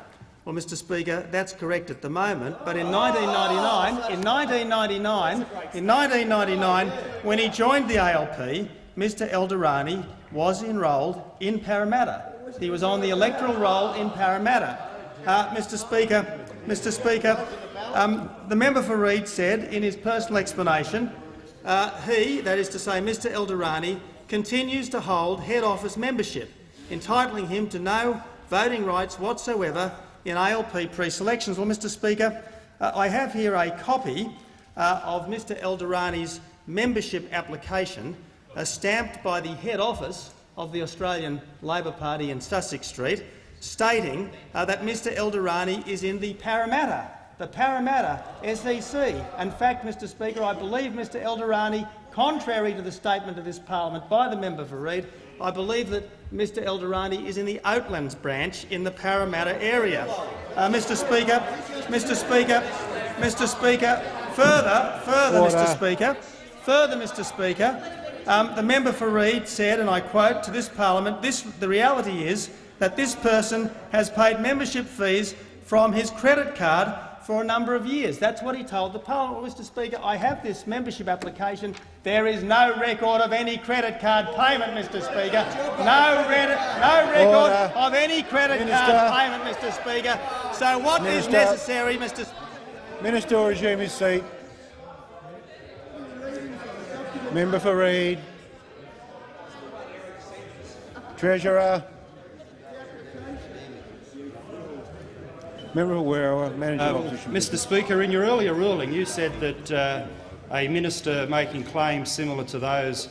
Well, Mr Speaker, that's correct at the moment, but in 1999, in 1999, in 1999, when he joined the ALP, Mr El Durrani was enrolled in Parramatta. He was on the electoral roll in Parramatta. Uh, Mr Speaker, Mr Speaker, um, the member for Reid said in his personal explanation, uh, he, that is to say Mr El Durrani, continues to hold head office membership, entitling him to no voting rights whatsoever in ALP pre-selections. Well, Mr Speaker, uh, I have here a copy uh, of Mr El Durrani's membership application uh, stamped by the head office of the Australian Labor Party in Sussex Street, stating uh, that Mr El Durrani is in the Parramatta the Parramatta SEC. In fact, Mr Speaker, I believe Mr Eldorani, contrary to the statement of this parliament by the member for Reid, I believe that Mr Eldorani is in the Oatlands branch in the Parramatta area. Uh, Mr Speaker, Mr Speaker, Mr Speaker, further, further, Order. Mr Speaker, further, Mr Speaker, um, the member for Reid said, and I quote to this parliament, this, the reality is that this person has paid membership fees from his credit card for a number of years. That's what he told the parliament. Well, Mr Speaker, I have this membership application. There is no record of any credit card payment, Mr Speaker. No, no record Order. of any credit Minister. card payment, Mr Speaker. So what is Minister. necessary, Mr Minister will resume his seat. Member for Reid. Treasurer. Member for Werriwa, Manager Um, Opposition. Mr Speaker, in your earlier ruling you said that uh, a minister making claims similar to those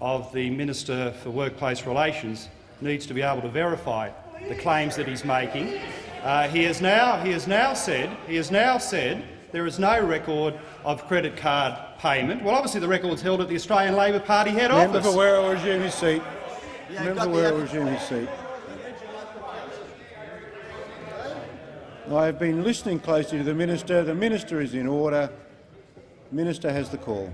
of the Minister for Workplace Relations needs to be able to verify the claims that he's making. Uh, he, has now, he has now said he has now said there is no record of credit card payment. Well, obviously the record's held at the Australian Labor Party head Member office. for Werriwa will resume his seat. Yeah, Member got for the Werriwa resume his seat. I have been listening closely to the minister. The minister is in order. Minister has the call.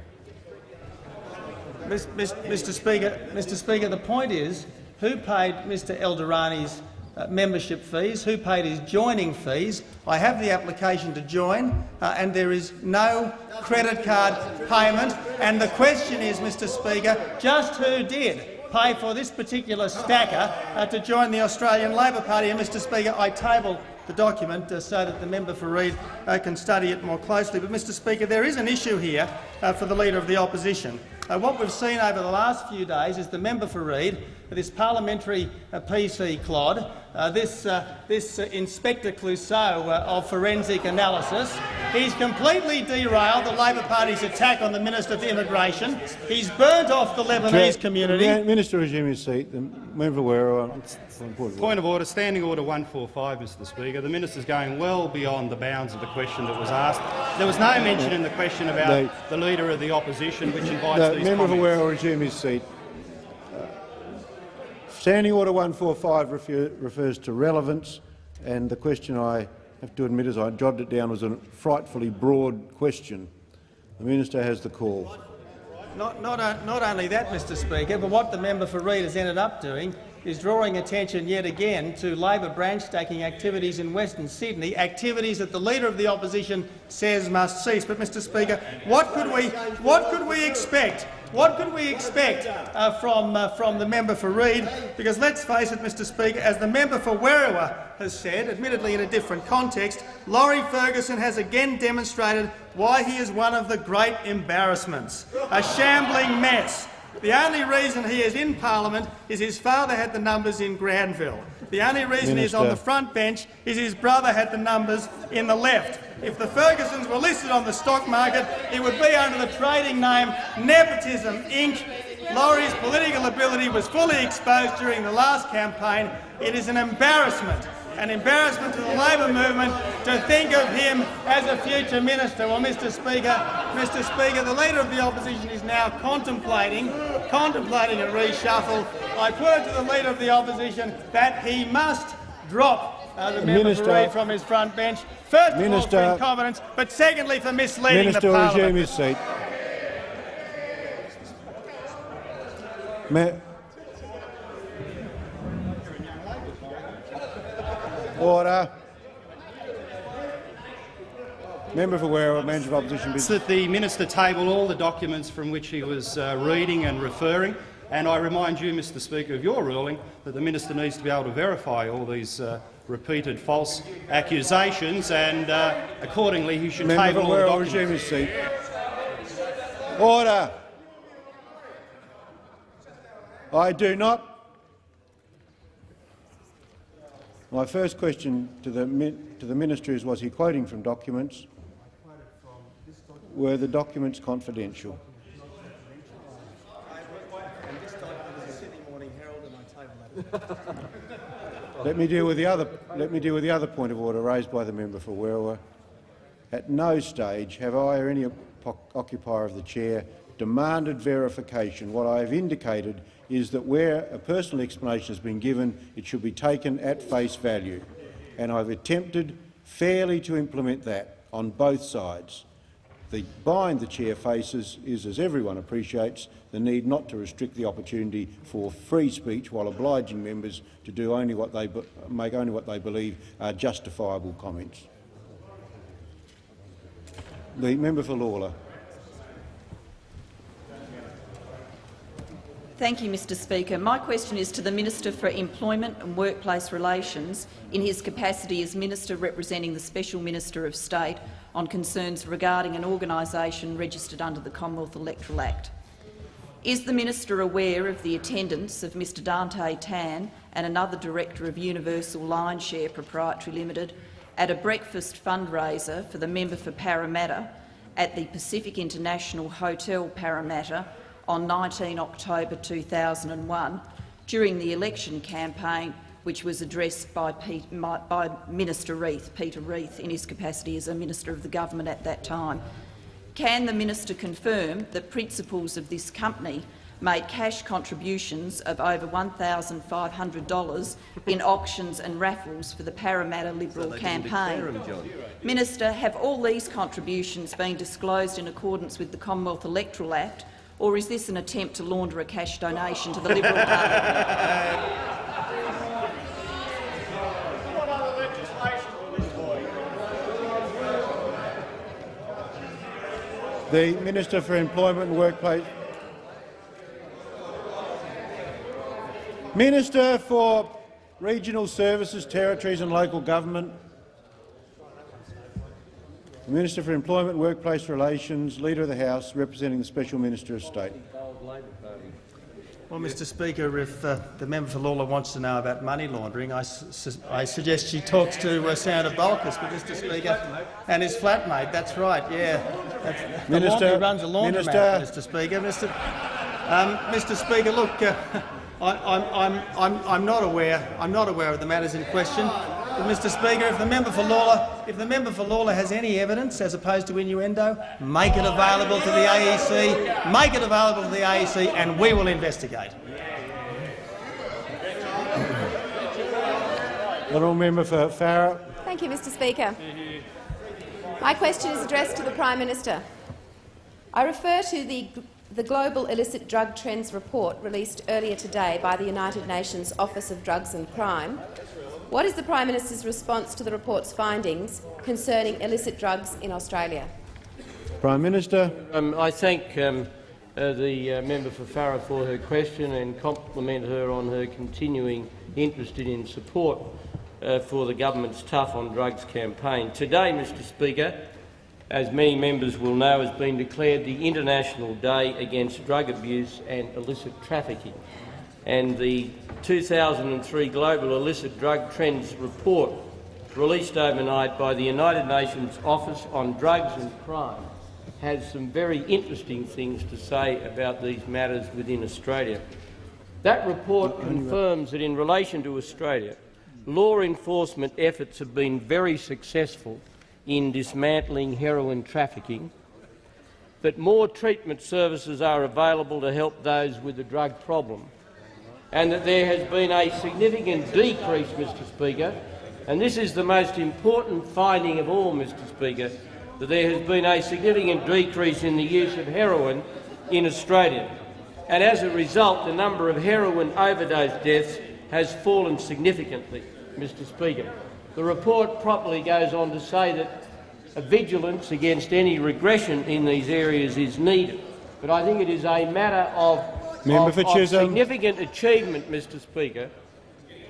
Mr. Speaker, Mr. Speaker, the point is who paid Mr. Eldorani's uh, membership fees, who paid his joining fees. I have the application to join, uh, and there is no credit card payment. And the question is, Mr. Speaker, just who did pay for this particular stacker uh, to join the Australian Labor Party? And, Mr. Speaker, I table the document uh, so that the member for Reid uh, can study it more closely. But, Mr Speaker, there is an issue here uh, for the Leader of the Opposition. Uh, what we've seen over the last few days is the member for Reid, this parliamentary uh, PC clod, uh, this, uh, this uh, Inspector Clouseau uh, of forensic analysis. He's completely derailed the Labor Party's attack on the Minister for Immigration. He's burnt off the Lebanese Chair- community. Ma- Minister resume his seat. The member for Werriwa. Point of order. Standing order 145, Mr Speaker. The minister's going well beyond the bounds of the question that was asked. There was no mention in the question about No. the Leader of the Opposition, which invites The these member for comments. Werriwa will resume his seat. Uh, Standing Order 145 refer, refers to relevance, and the question I have to admit, as I jotted it down, was a frightfully broad question. The minister has the call. Not, not, not only that, Mr Speaker, but what the member for Reid has ended up doing is drawing attention yet again to Labor branch stacking activities in Western Sydney, activities that the Leader of the Opposition says must cease. But, Mr Speaker, what could we, what could we expect? What could we expect uh, from, uh, from the member for Reid? Because let's face it, Mr Speaker, as the member for Werriwa has said, admittedly in a different context, Laurie Ferguson has again demonstrated why he is one of the great embarrassments, a shambling mess. The only reason he is in parliament is his father had the numbers in Granville. The only reason he's on the front bench is his brother had the numbers in the left. If the Fergusons were listed on the stock market, it would be under the trading name Nepotism Inc. Laurie's political ability was fully exposed during the last campaign. It is an embarrassment, an embarrassment to the Labor movement to think of him as a future minister. Well, Mr Speaker, Mr Speaker, the Leader of the Opposition is now contemplating, contemplating a reshuffle. I put to the Leader of the Opposition that he must drop uh, the member Minister- for Reid from his front bench. First of all, for incompetence, but secondly for misleading Minister the parliament. resume his seat. Ma- Order. Member for Werriwa, Manager of Opposition Business. that the minister tabled all the documents from which he was uh, reading and referring, and I remind you, Mr Speaker, of your ruling that the minister needs to be able to verify all these uh, repeated false accusations, and uh, accordingly he should Member table all the documents. resume his seat. Order. I do not. My first question to the, to the minister is, was he quoting from documents? Were the documents confidential? Let me deal with the other. Let me deal with the other point of order raised by the member for Werriwa. At no stage have I or any occupier of the chair demanded verification. What I have indicated is that where a personal explanation has been given, it should be taken at face value, and I've attempted fairly to implement that on both sides. The bind the chair faces is, as everyone appreciates, the need not to restrict the opportunity for free speech while obliging members to do only what they make only what they believe are justifiable comments. The member for Lalor. Thank you, Mr Speaker. My question is to the Minister for Employment and Workplace Relations in his capacity as Minister representing the Special Minister of State on concerns regarding an organisation registered under the Commonwealth Electoral Act. Is the minister aware of the attendance of Mr Dante Tan and another director of Universal Line Share Proprietary Limited at a breakfast fundraiser for the member for Parramatta at the Pacific International Hotel Parramatta on 19 October 2001 during the election campaign which was addressed by, Pete, by Minister Reith, Peter Reith, in his capacity as a Minister of the Government at that time. Can the minister confirm that principals of this company made cash contributions of over $1,500 in auctions and raffles for the Parramatta Liberal so campaign. Minister, have all these contributions been disclosed in accordance with the Commonwealth Electoral Act, or is this an attempt to launder a cash donation to the Liberal Party? The Minister for Employment and Workplace. Minister for Regional Services, Territories and Local Government. The Minister for Employment, Workplace Relations, Leader of the House, representing the Special Minister of State. Well, Mr Speaker, if uh, the member for Lalor wants to know about money laundering, I, su I suggest she talks to uh, Senator Bolkus, but Mr Speaker, and his flatmate. That's right, yeah. That's, Minister, the runs a laundromat, Minister. Mr Speaker. Mr, um, Mr Speaker, look, uh, I, I'm, I'm, I'm, I'm not aware. I'm not aware of the matters in question. But, Mr Speaker, if the member for Lalor, if the member for Lalor has any evidence as opposed to innuendo, make it available to the AEC, make it available to the AEC, and we will investigate. Honourable member for Farrer. Thank you, Mr Speaker. My question is addressed to the Prime Minister. I refer to the the Global Illicit Drug Trends report released earlier today by the United Nations Office of Drugs and Crime what is the Prime Minister's response to the report's findings concerning illicit drugs in Australia? Prime Minister. Um, I thank um, uh, the uh, member for Farrer for her question and compliment her on her continuing interest in support uh, for the government's Tough on Drugs campaign. Today, Mr Speaker, as many members will know, has been declared the International Day Against Drug Abuse and Illicit Trafficking and the 2003 Global Illicit Drug Trends Report released overnight by the United Nations Office on Drugs and Crime has some very interesting things to say about these matters within Australia. That report confirms that in relation to Australia, law enforcement efforts have been very successful in dismantling heroin trafficking, but more treatment services are available to help those with a drug problem and that there has been a significant decrease, Mr Speaker, and this is the most important finding of all, Mr Speaker, that there has been a significant decrease in the use of heroin in Australia. And as a result, the number of heroin overdose deaths has fallen significantly, Mr Speaker. The report properly goes on to say that a vigilance against any regression in these areas is needed. But I think it is a matter of Member for Chisholm. Of significant achievement, Mr Speaker,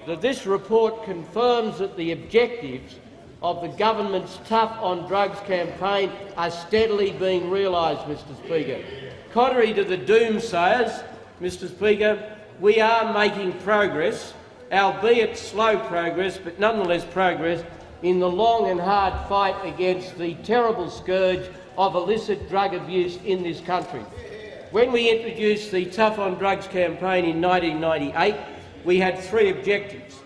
that this report confirms that the objectives of the government's Tough on Drugs campaign are steadily being realised, Mr Speaker. Contrary to the doomsayers, Mr Speaker, we are making progress, albeit slow progress, but nonetheless progress, in the long and hard fight against the terrible scourge of illicit drug abuse in this country. When we introduced the Tough on Drugs campaign in 1998, we had three objectives.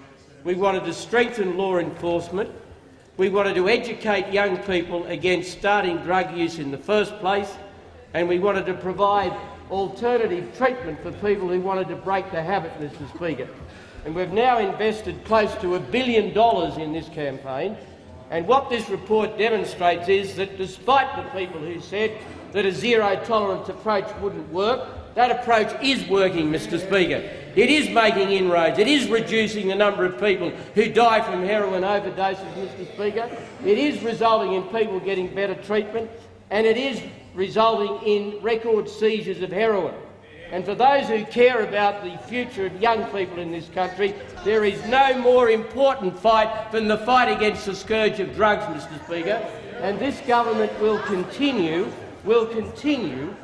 We wanted to strengthen law enforcement, We wanted to educate young people against starting drug use in the first place, and we wanted to provide alternative treatment for people who wanted to break the habit, Mr Speaker. And we've now invested close to a billion dollars in this campaign, and what this report demonstrates is that despite the people who said that a zero-tolerance approach wouldn't work, that approach is working, Mr Speaker. It is making inroads. It is reducing the number of people who die from heroin overdoses, Mr Speaker. It is resulting in people getting better treatment, and it is resulting in record seizures of heroin. And for those who care about the future of young people in this country, there is no more important fight than the fight against the scourge of drugs, Mr Speaker. And this government will continue, will continue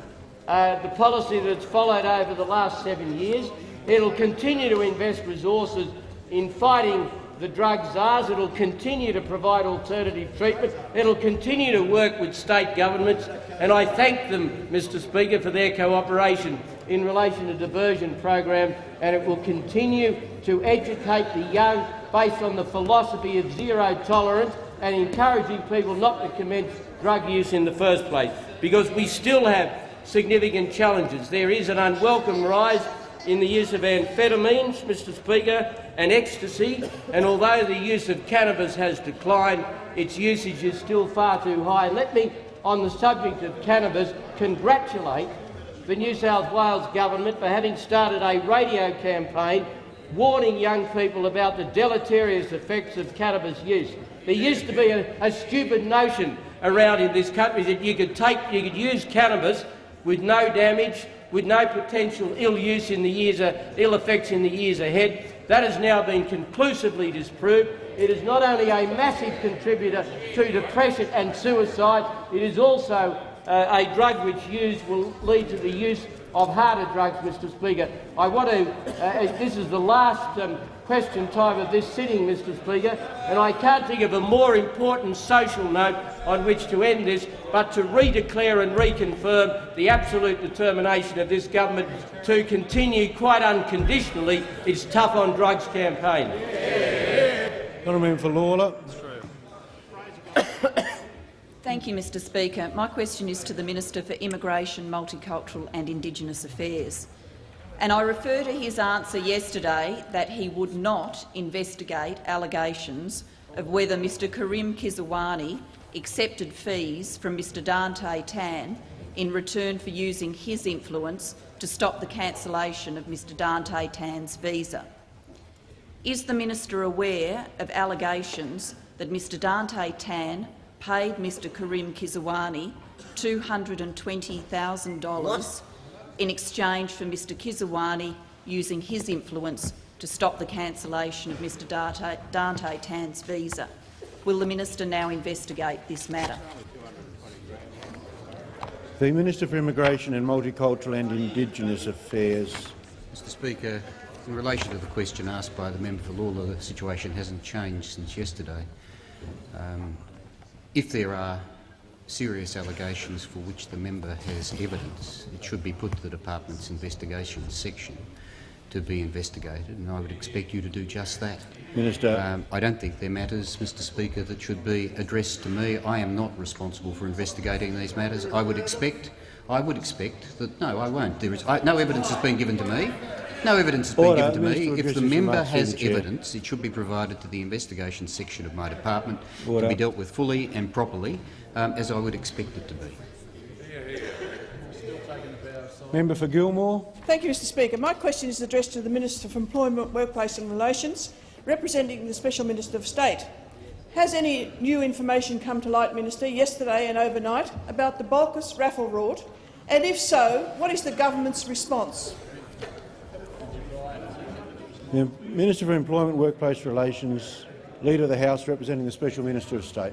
uh, the policy that's followed over the last seven years. It'll continue to invest resources in fighting the drug czars. It'll continue to provide alternative treatment. It'll continue to work with state governments. And I thank them, Mr Speaker, for their cooperation in relation to diversion programs, and it will continue to educate the young based on the philosophy of zero tolerance and encouraging people not to commence drug use in the first place, because we still have significant challenges. There is an unwelcome rise in the use of amphetamines, Mr Speaker, and ecstasy, and although the use of cannabis has declined, its usage is still far too high. Let me, on the subject of cannabis, congratulate the New South Wales government for having started a radio campaign warning young people about the deleterious effects of cannabis use. There used to be a, a stupid notion around in this country that you could take, you could use cannabis with no damage, with no potential ill use in the years, uh, ill effects in the years ahead. That has now been conclusively disproved. It is not only a massive contributor to depression and suicide, it is also uh, a drug which used will lead to the use of harder drugs, Mr Speaker. I want to, uh, this is the last um, question time of this sitting, Mr Speaker, and I can't think of a more important social note on which to end this but to redeclare and reconfirm the absolute determination of this government to continue quite unconditionally its tough on drugs campaign. Honourable for Lalor. Thank you, Mr Speaker. My question is to the Minister for Immigration, Multicultural and Indigenous Affairs. And I refer to his answer yesterday that he would not investigate allegations of whether Mr Karim Kisrwani accepted fees from Mr Dante Tan in return for using his influence to stop the cancellation of Mr Dante Tan's visa. Is the minister aware of allegations that Mr Dante Tan paid Mr Karim Kisrwani $220,000 in exchange for Mr Kisrwani using his influence to stop the cancellation of Mr Dante, Dante Tan's visa. Will the minister now investigate this matter? The Minister for Immigration and Multicultural and Indigenous Affairs. Mr Speaker, in relation to the question asked by the member for Lalor, the situation hasn't changed since yesterday. Um, if there are serious allegations for which the member has evidence, it should be put to the department's investigation section to be investigated, and I would expect you to do just that. Minister. Um, I don't think they're matters, Mr Speaker, that should be addressed to me. I am not responsible for investigating these matters. I would expect, I would expect that no, I won't. There is I, no evidence has been given to me. No evidence has been Order. given to me. If the member has the evidence, it should be provided to the investigation section of my department Order. to be dealt with fully and properly, um, as I would expect it to be. Member for Gilmore. Thank you, Mr Speaker. My question is addressed to the Minister for Employment, Workplace and Relations, representing the Special Minister of State. Has any new information come to light, Minister, yesterday and overnight about the Bolkus raffle rort? And if so, what is the government's response? The Minister for Employment, Workplace Relations, Leader of the House representing the Special Minister of State.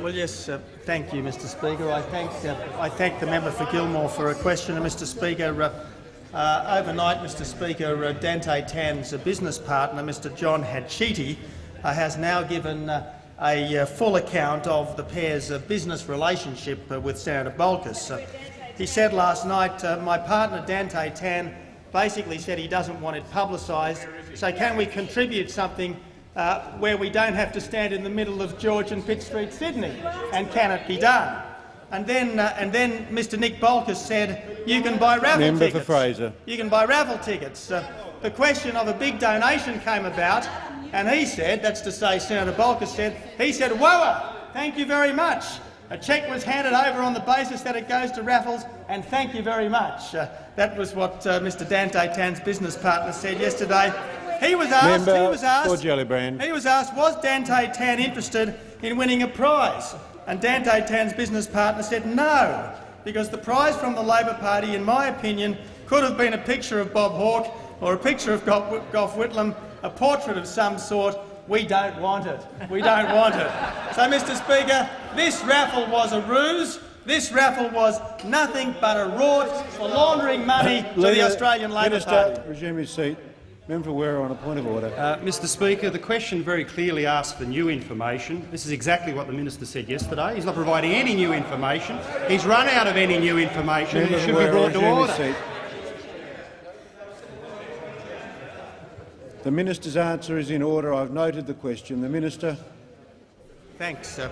Well, yes, uh, thank you, Mr Speaker. I thank, uh, I thank the member for Gilmore for a question. And Mr Speaker, uh, uh, overnight, Mr Speaker, uh, Dante Tan's business partner, Mr John Hadchiti, uh, has now given a full account of the pair's business relationship with Senator Bolkus. He said last night, my partner Dante Tan basically said he doesn't want it publicised, so can we contribute something uh, where we don't have to stand in the middle of George and Pitt Street, Sydney, and can it be done? And then, uh, and then Mr Nick Bolkus said you can buy raffle Member tickets. for Fraser. You can buy raffle tickets. Uh, the question of a big donation came about, and he said, that's to say Senator Bolkus said, he said, whoa, thank you very much. A cheque was handed over on the basis that it goes to raffles, and thank you very much. Uh, that was what uh, Mr Dante Tan's business partner said yesterday. He was asked, Member he was asked, for he was asked, was Dante Tan interested in winning a prize? And Dante Tan's business partner said no, because the prize from the Labor Party, in my opinion, could have been a picture of Bob Hawke or a picture of Gough Whitlam, a portrait of some sort. We don't want it. We don't want it. So, Mr Speaker, this raffle was a ruse. This raffle was nothing but a rort for laundering money to the Australian Labor Minister, Party. resume your seat. Member for Werriwa on a point of order. Uh, Mr Speaker, the question very clearly asks for new information. This is exactly what the minister said yesterday. He's not providing any new information. He's run out of any new information and Member it for should be brought to order. The minister's answer is in order. I've noted the question. The minister. Thanks. Uh,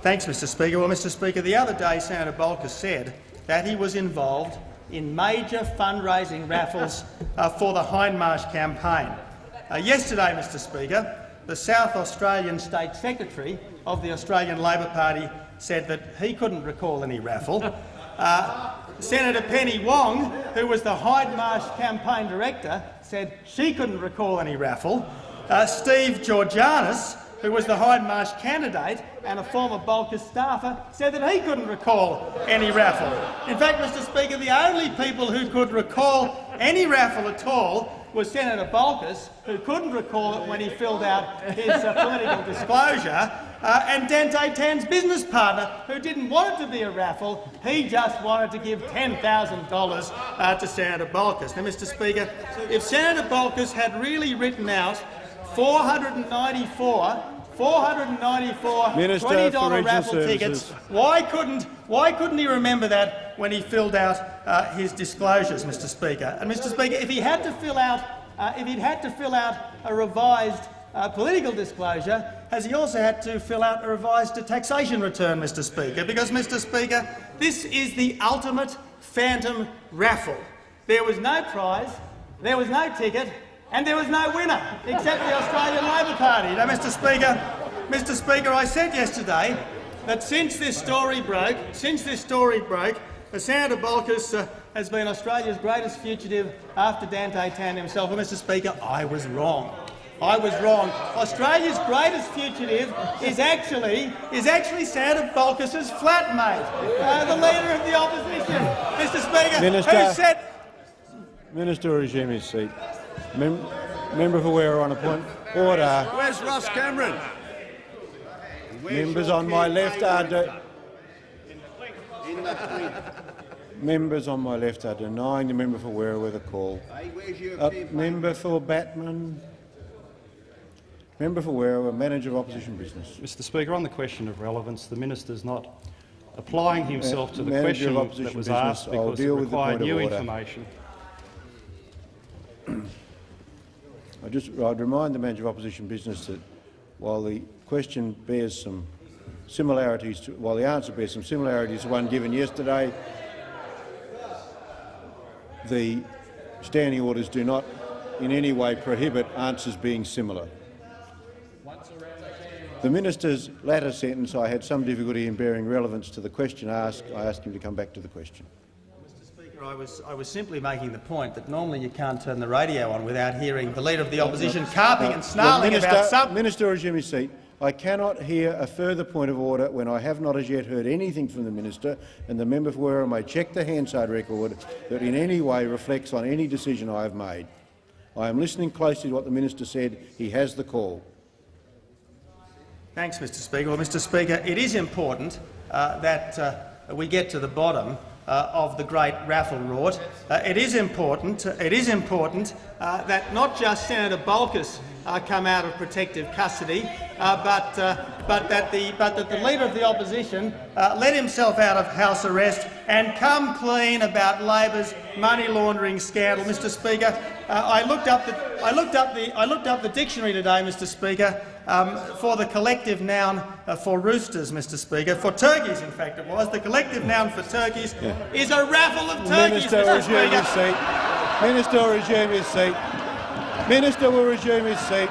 thanks, Mr Speaker. Well, Mr Speaker, the other day Senator Bolkus said that he was involved in major fundraising raffles uh, for the Hindmarsh campaign. Uh, yesterday, Mr Speaker, the South Australian State Secretary of the Australian Labor Party said that he couldn't recall any raffle. Uh, Senator Penny Wong, who was the Hindmarsh campaign director, said she couldn't recall any raffle. Uh, Steve Georganas, who was the Hindmarsh candidate and a former Bolkus staffer, said that he couldn't recall any raffle. In fact, Mr Speaker, the only people who could recall any raffle at all was Senator Bolkus, who couldn't recall it when he filled out his uh, political disclosure, uh, and Dante Tan's business partner, who didn't want it to be a raffle. He just wanted to give $10,000 uh, to Senator Bolkus. Now, Mr Speaker, if Senator Bolkus had really written out 494 494 Minister $20 raffle Services. tickets. Why couldn't, why couldn't he remember that when he filled out uh, his disclosures, Mr Speaker? And Mr Speaker, if he had to fill out, uh, if he'd had to fill out a revised uh, political disclosure, has he also had to fill out a revised taxation return, Mr Speaker? Because, Mr Speaker, this is the ultimate phantom raffle. There was no prize, there was no ticket, and there was no winner except the Australian Labor Party. Now, Mr Speaker, Mr Speaker, I said yesterday that since this story broke, since this story broke, the Senator Bolkus uh, has been Australia's greatest fugitive after Dante Tan himself. And, Mr Speaker, I was wrong. I was wrong. Australia's greatest fugitive is actually is actually Senator Bolkus's flatmate, uh, the leader of the opposition, Mr Speaker, Minister. who said Minister resume his seat. Mem member for Werriwa on a point. Order. Where's Ross Cameron? Members on my left are de members on my left are denying the member for Werriwa with a call. Uh, member for Batman. Member for Werriwa, manager of opposition business. Mr Speaker, on the question of relevance, the minister is not applying himself to the Manager of question opposition that was business. asked I'll because it required new information. I just, I'd remind the manager of opposition business that while the question bears some similarities, to, while the answer bears some similarities to one given yesterday, the standing orders do not in any way prohibit answers being similar. The minister's latter sentence, I had some difficulty in bearing relevance to the question asked. I asked him to come back to the question. Mr Speaker, I was, I was simply making the point that normally you can't turn the radio on without hearing the Leader of the Opposition carping and snarling minister, about something. Minister, resume his seat. I cannot hear a further point of order when I have not as yet heard anything from the minister, and the member for Werriwa may check the Hansard record that in any way reflects on any decision I have made. I am listening closely to what the minister said. He has the call. Thanks, Mr Speaker. Well, Mr Speaker, it is important uh, that uh, we get to the bottom uh, of the great raffle rort. Uh, it is important, it is important uh, that not just Senator Bolkus uh, come out of protective custody, but, but, that the, but that the Leader of the Opposition let himself out of house arrest and come clean about Labor's money laundering scandal. Mr Speaker, I, looked up the, I, looked up the, I looked up the dictionary today, Mr Speaker, um, for the collective noun uh, for roosters, Mr Speaker, for turkeys in fact it was. The collective noun for turkeys Yeah. is a raffle of turkeys, Minister, Mr resume Speaker. his seat. Minister, will resume his seat. Minister will resume his seat.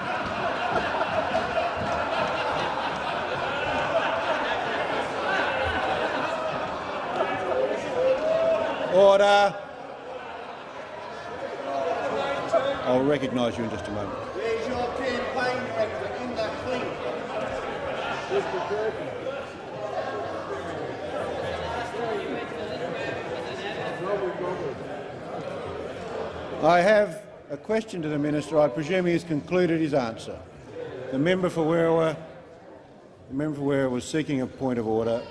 Order. I'll recognise you in just a moment. Where's your campaign director in that thing? I have a question to the minister. I presume he has concluded his answer. The member for Werriwa, the member for Werriwa was seeking a point of order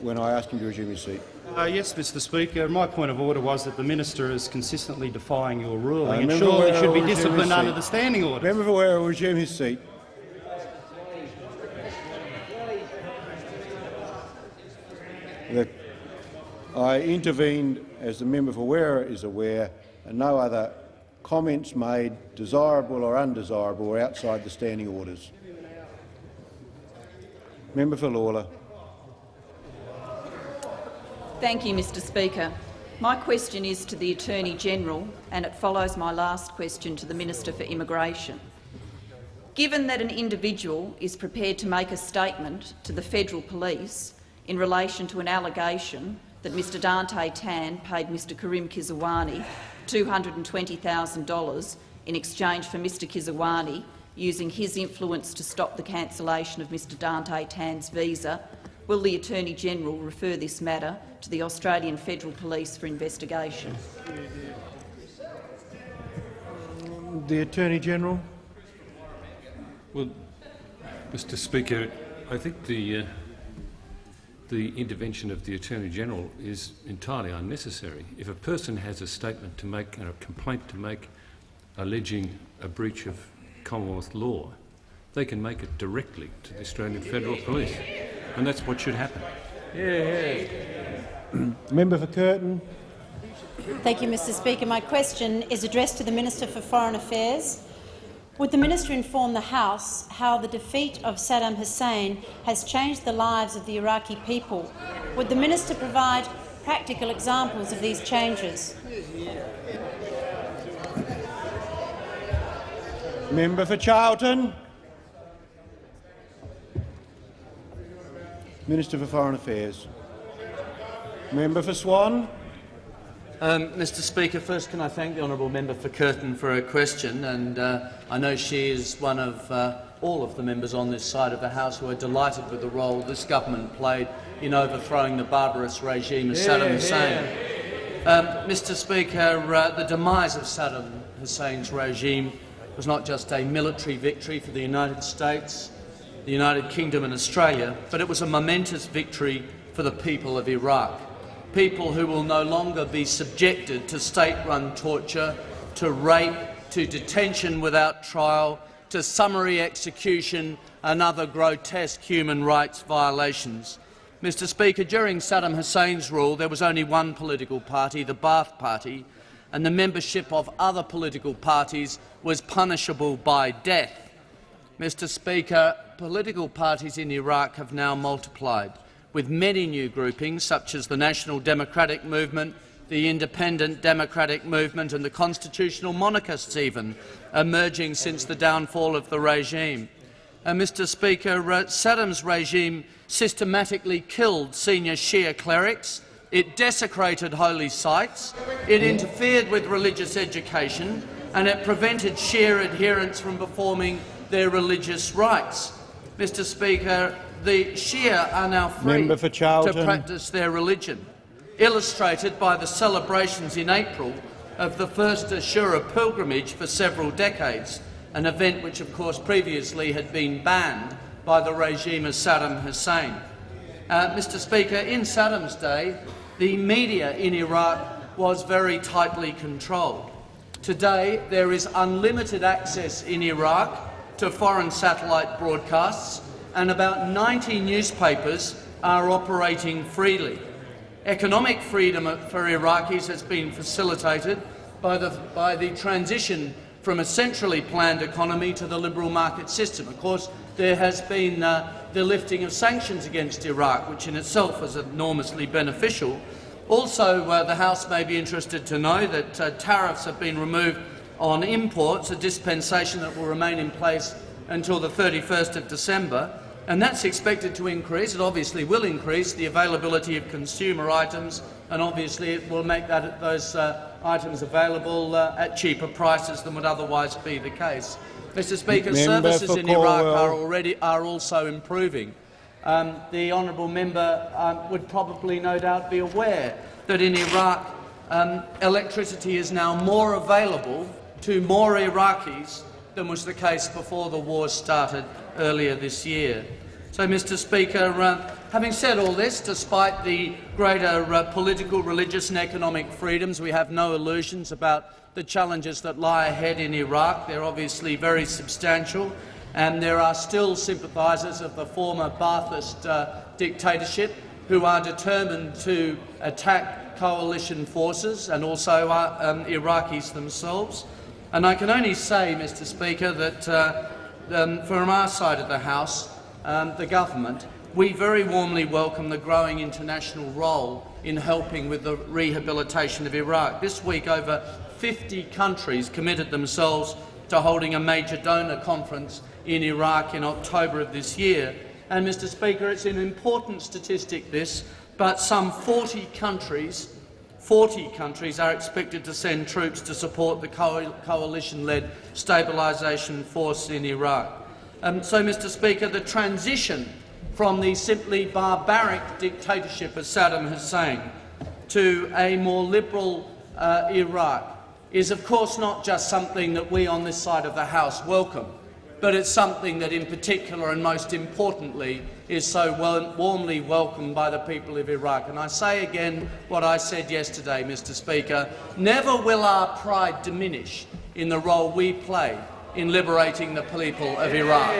when I asked him to resume his seat. Uh, yes, Mr Speaker. My point of order was that the minister is consistently defying your ruling Uh, and surely should be will resume his disciplined under the standing order. Member for Werriwa will resume his seat. The- I intervened, as the member for Werriwa is aware, and no other comments made, desirable or undesirable, were outside the standing orders. Member for Lalor. Thank you, Mr Speaker. My question is to the Attorney-General and it follows my last question to the Minister for Immigration. Given that an individual is prepared to make a statement to the federal police in relation to an allegation that Mr. Dante Tan paid Mr. Karim Kisrwani $220,000 in exchange for Mr. Kisrwani using his influence to stop the cancellation of Mr. Dante Tan's visa, will the Attorney-General refer this matter to the Australian Federal Police for investigation? The Attorney-General. Well, Mr Speaker, I think the, uh, the intervention of the Attorney-General is entirely unnecessary. If a person has a statement to make and a complaint to make alleging a breach of Commonwealth law, they can make it directly to the Australian Federal Police, and that's what should happen. member for Curtin. Thank you, Mr Speaker. My question is addressed to the Minister for Foreign Affairs. Would the minister inform the House how the defeat of Saddam Hussein has changed the lives of the Iraqi people? Would the minister provide practical examples of these changes? Member for Charlton. Minister for Foreign Affairs. Member for Swan. Um, Mr Speaker, first can I thank the honourable member for Curtin for her question, and uh, I know she is one of uh, all of the members on this side of the House who are delighted with the role this government played in overthrowing the barbarous regime of Saddam Hussein. Um, Mr Speaker, uh, the demise of Saddam Hussein's regime was not just a military victory for the United States, the United Kingdom and Australia, but it was a momentous victory for the people of Iraq people who will no longer be subjected to state-run torture, to rape, to detention without trial, to summary execution and other grotesque human rights violations. Mr Speaker, during Saddam Hussein's rule there was only one political party, the Ba'ath Party, and the membership of other political parties was punishable by death. Mr Speaker, political parties in Iraq have now multiplied with many new groupings such as the National Democratic Movement, the Independent Democratic Movement and the Constitutional Monarchists even, emerging since the downfall of the regime. Uh, Mr Speaker, uh, Saddam's regime systematically killed senior Shia clerics, it desecrated holy sites, it interfered with religious education and it prevented Shia adherents from performing their religious rites. Mr Speaker, the Shia are now free to practice their religion, illustrated by the celebrations in April of the first Ashura pilgrimage for several decades, an event which, of course, previously had been banned by the regime of Saddam Hussein. Uh, Mr Speaker, in Saddam's day, the media in Iraq was very tightly controlled. Today, there is unlimited access in Iraq to foreign satellite broadcasts, and about 90 newspapers are operating freely. Economic freedom for Iraqis has been facilitated by the, by the transition from a centrally planned economy to the liberal market system. Of course, there has been uh, the lifting of sanctions against Iraq, which in itself is enormously beneficial. Also, uh, the House may be interested to know that uh, tariffs have been removed on imports, a dispensation that will remain in place until the 31st of December, and that's expected to increase. It obviously will increase the availability of consumer items, and obviously it will make that, those uh, items available uh, at cheaper prices than would otherwise be the case. Mr. Speaker, Member services in Iraq are already are also improving. Um, the honourable member um, would probably, no doubt, be aware that in Iraq um, electricity is now more available to more Iraqis than was the case before the war started earlier this year. So, Mr Speaker, uh, having said all this, despite the greater uh, political, religious and economic freedoms, we have no illusions about the challenges that lie ahead in Iraq. They're obviously very substantial, and there are still sympathisers of the former Ba'athist uh, dictatorship who are determined to attack coalition forces and also uh, um, Iraqis themselves. And I can only say, Mr Speaker, that uh, um, from our side of the House, um, the government, we very warmly welcome the growing international role in helping with the rehabilitation of Iraq. This week, over 50 countries committed themselves to holding a major donor conference in Iraq in October of this year. And, Mr Speaker, it's an important statistic, this, but some 40 countries 40 countries are expected to send troops to support the co coalition-led stabilisation force in Iraq. Um, so, Mr Speaker, the transition from the simply barbaric dictatorship of Saddam Hussein to a more liberal uh, Iraq is, of course, not just something that we on this side of the House welcome, but it's something that in particular and most importantly is so well, warmly welcomed by the people of Iraq. And I say again what I said yesterday, Mr Speaker, never will our pride diminish in the role we play in liberating the people of Iraq.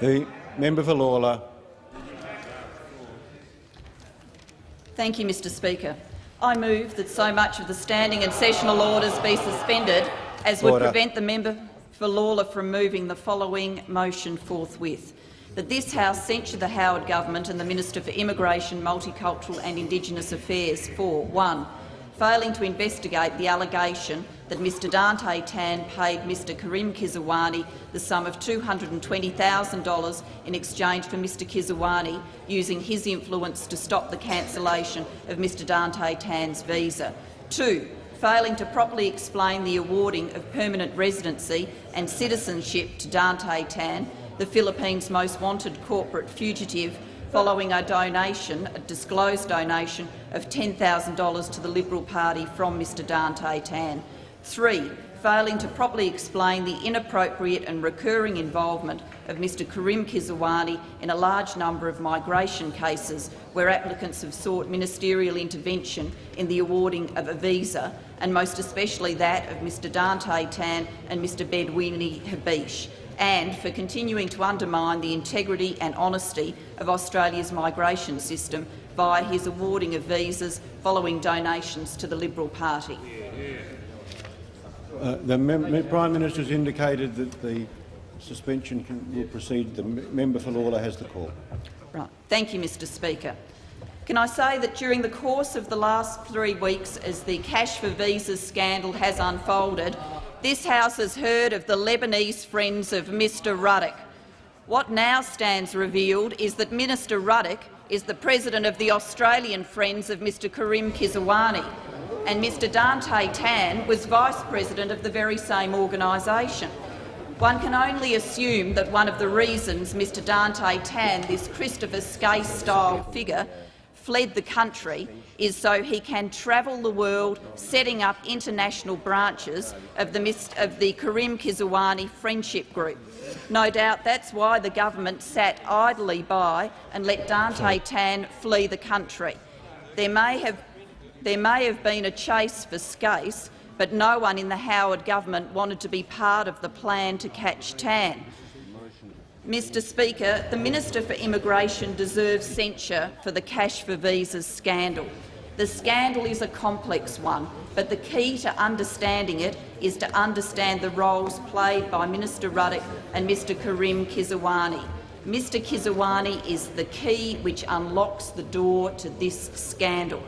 The member for Lalor. Thank you, Mr Speaker. I move that so much of the standing and sessional orders be suspended as would Order. prevent the member for Lalor from moving the following motion forthwith. That this House censure the Howard Government and the Minister for Immigration, Multicultural and Indigenous Affairs for 1. Failing to investigate the allegation that Mr. Dante Tan paid Mr. Karim Kisrwani the sum of $220,000 in exchange for Mr. Kisrwani using his influence to stop the cancellation of Mr. Dante Tan's visa. 2 failing to properly explain the awarding of permanent residency and citizenship to Dante Tan, the Philippines' most wanted corporate fugitive, following a donation, a disclosed donation of $10,000 to the Liberal Party from Mr Dante Tan. 3 failing to properly explain the inappropriate and recurring involvement of Mr Karim Kisrwani in a large number of migration cases where applicants have sought ministerial intervention in the awarding of a visa, and most especially that of Mr Dante Tan and Mr Bedweny Hbeich and for continuing to undermine the integrity and honesty of Australia's migration system via his awarding of visas following donations to the Liberal Party. Uh, the Prime Minister has indicated that the suspension can, will proceed. The member for Lalor has the call. Right. Thank you, Mr Speaker. Can I say that during the course of the last three weeks, as the cash for visas scandal has unfolded, this House has heard of the Lebanese friends of Mr Ruddock. What now stands revealed is that Minister Ruddock is the president of the Australian Friends of Mr Karim Kisrwani, and Mr Dante Tan was vice president of the very same organisation. One can only assume that one of the reasons Mr Dante Tan, this Christopher Skase-style figure, fled the country is so he can travel the world setting up international branches of the, of the Karim Kisrwani Friendship Group. No doubt that's why the government sat idly by and let Dante Tan flee the country. There may have, there may have been a chase for Skase, but no one in the Howard government wanted to be part of the plan to catch Tan. Mr Speaker, the Minister for Immigration deserves censure for the cash for visas scandal. The scandal is a complex one, but the key to understanding it is to understand the roles played by Minister Ruddock and Mr Karim Kisrwani. Mr Kisrwani is the key which unlocks the door to this scandal.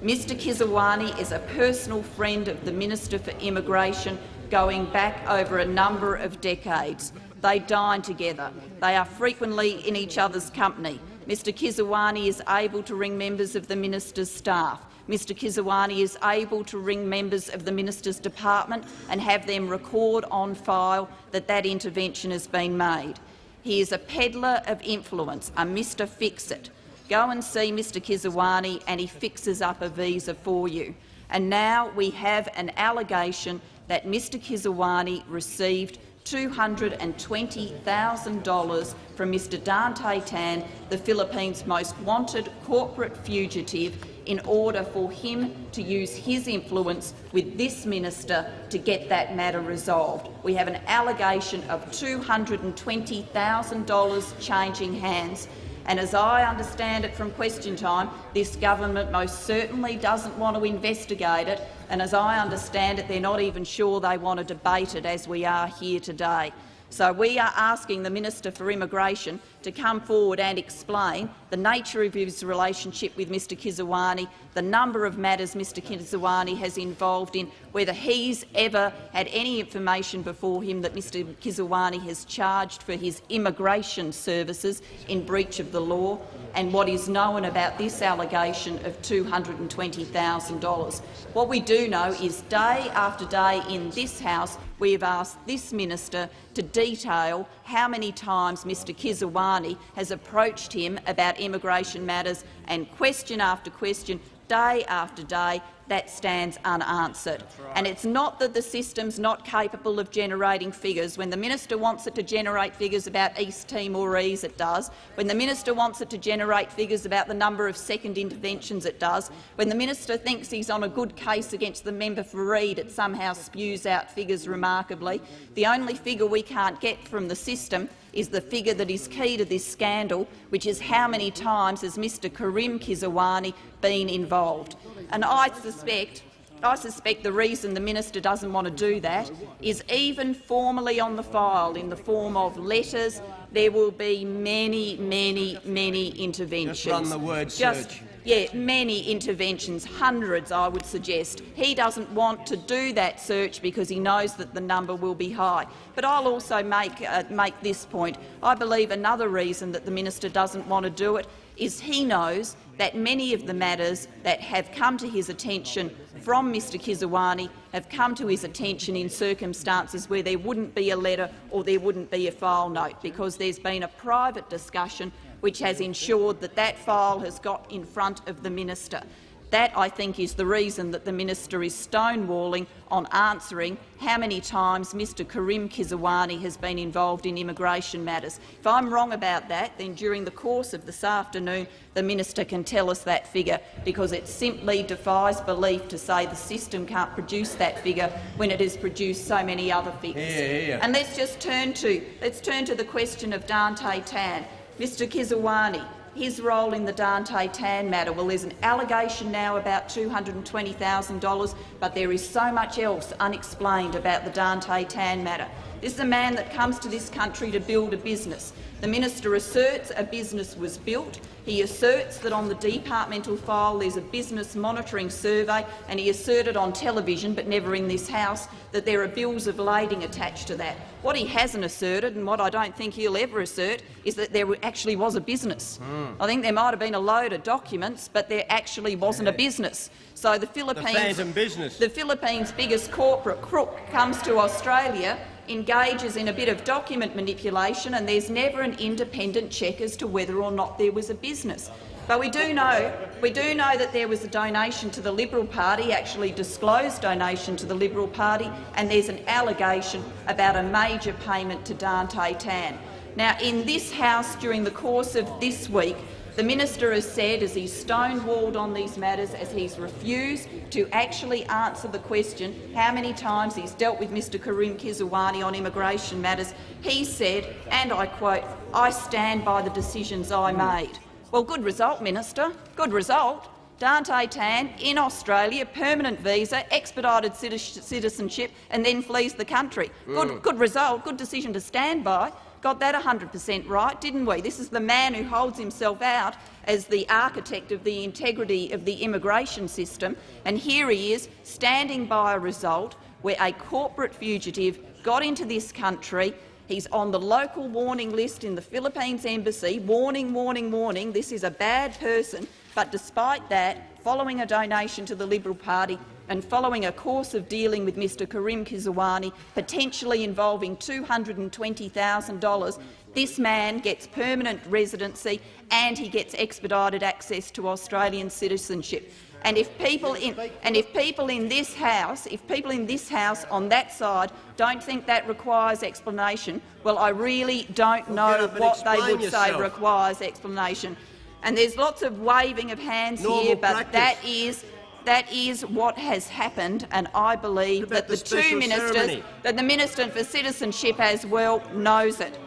Mr Kisrwani is a personal friend of the Minister for Immigration going back over a number of decades. They dine together. They are frequently in each other's company. Mr Kisrwani is able to ring members of the minister's staff. Mr Kisrwani is able to ring members of the minister's department and have them record on file that that intervention has been made. He is a peddler of influence, a Mr Fix-It. Go and see Mr Kisrwani and he fixes up a visa for you. And now we have an allegation that Mr Kisrwani received $220,000 from Mr Dante Tan, the Philippines' most wanted corporate fugitive, in order for him to use his influence with this minister to get that matter resolved. We have an allegation of $220,000 changing hands. And as I understand it from question time, this government most certainly doesn't want to investigate it, and as I understand it, they're not even sure they want to debate it as we are here today. So we are asking the Minister for Immigration to come forward and explain the nature of his relationship with Mr Kisrwani, the number of matters Mr Kisrwani has involved in, whether he's ever had any information before him that Mr Kisrwani has charged for his immigration services in breach of the law, and what is known about this allegation of $220,000. What we do know is day after day in this House we have asked this minister to detail how many times Mr Kisrwani has approached him about immigration matters, and question after question, day after day, that stands unanswered. Right. And it's not that the system's not capable of generating figures. When the minister wants it to generate figures about East Timorese, it does. When the minister wants it to generate figures about the number of second interventions, it does. When the minister thinks he's on a good case against the member for Reid, it somehow spews out figures remarkably. The only figure we can't get from the system is the figure that is key to this scandal, which is how many times has Mr Karim Kisrwani been involved. And I suspect I suspect the reason the minister doesn't want to do that is even formally on the file in the form of letters, there will be many, many, many interventions. Just run the word Just, search. Yeah, many interventions, hundreds I would suggest. He doesn't want to do that search because he knows that the number will be high. But I'll also make, uh, make this point. I believe another reason that the minister doesn't want to do it is he knows that many of the matters that have come to his attention from Mr Kisrwani have come to his attention in circumstances where there wouldn't be a letter or there wouldn't be a file note, because there's been a private discussion which has ensured that that file has got in front of the minister. That, I think, is the reason that the minister is stonewalling on answering how many times Mr Karim Kisrwani has been involved in immigration matters. If I'm wrong about that, then during the course of this afternoon the minister can tell us that figure, because it simply defies belief to say the system can't produce that figure when it has produced so many other figures. Yeah, yeah. And let's just turn to, let's turn to the question of Dante Tan. Mr Kisrwani, his role in the Dante Tan matter. Well, there's an allegation now about $220,000, but there is so much else unexplained about the Dante Tan matter. This is a man that comes to this country to build a business. The minister asserts a business was built. He asserts that on the departmental file there's a business monitoring survey, and he asserted on television, but never in this House, that there are bills of lading attached to that. What he hasn't asserted, and what I don't think he'll ever assert, is that there actually was a business. Mm. I think there might have been a load of documents, but there actually wasn't yeah. a business. So the Philippines, the business. the Philippines' biggest corporate crook comes to Australia engages in a bit of document manipulation and there's never an independent check as to whether or not there was a business. But we do know we do know that there was a donation to the Liberal Party, actually disclosed donation to the Liberal Party, and there's an allegation about a major payment to Dante Tan. Now, in this House during the course of this week, The minister has said, as he's stonewalled on these matters, as he's refused to actually answer the question how many times he's dealt with Mr Karim Kisrwani on immigration matters, he said, and I quote, I stand by the decisions I made. Well, good result, Minister. Good result. Dante Tan in Australia, permanent visa, expedited citizenship, and then flees the country. Good, Mm. good result, good decision to stand by. Got that 100 per cent right, didn't we? This is the man who holds himself out as the architect of the integrity of the immigration system, and here he is standing by a result where a corporate fugitive got into this country, He's on the local warning list in the Philippines embassy. Warning, warning, warning. This is a bad person. But despite that, following a donation to the Liberal Party and following a course of dealing with Mr Karim Kisrwani, potentially involving $220,000, this man gets permanent residency and he gets expedited access to Australian citizenship. And if people in and if people in this house, if people in this house on that side don't think that requires explanation, well, I really don't know get up and what they would say requires explanation. And there's lots of waving of hands Normal here, but practice. that is that is what has happened, and I believe that the, the two ministers, ceremony? that the Minister for Citizenship as well knows it.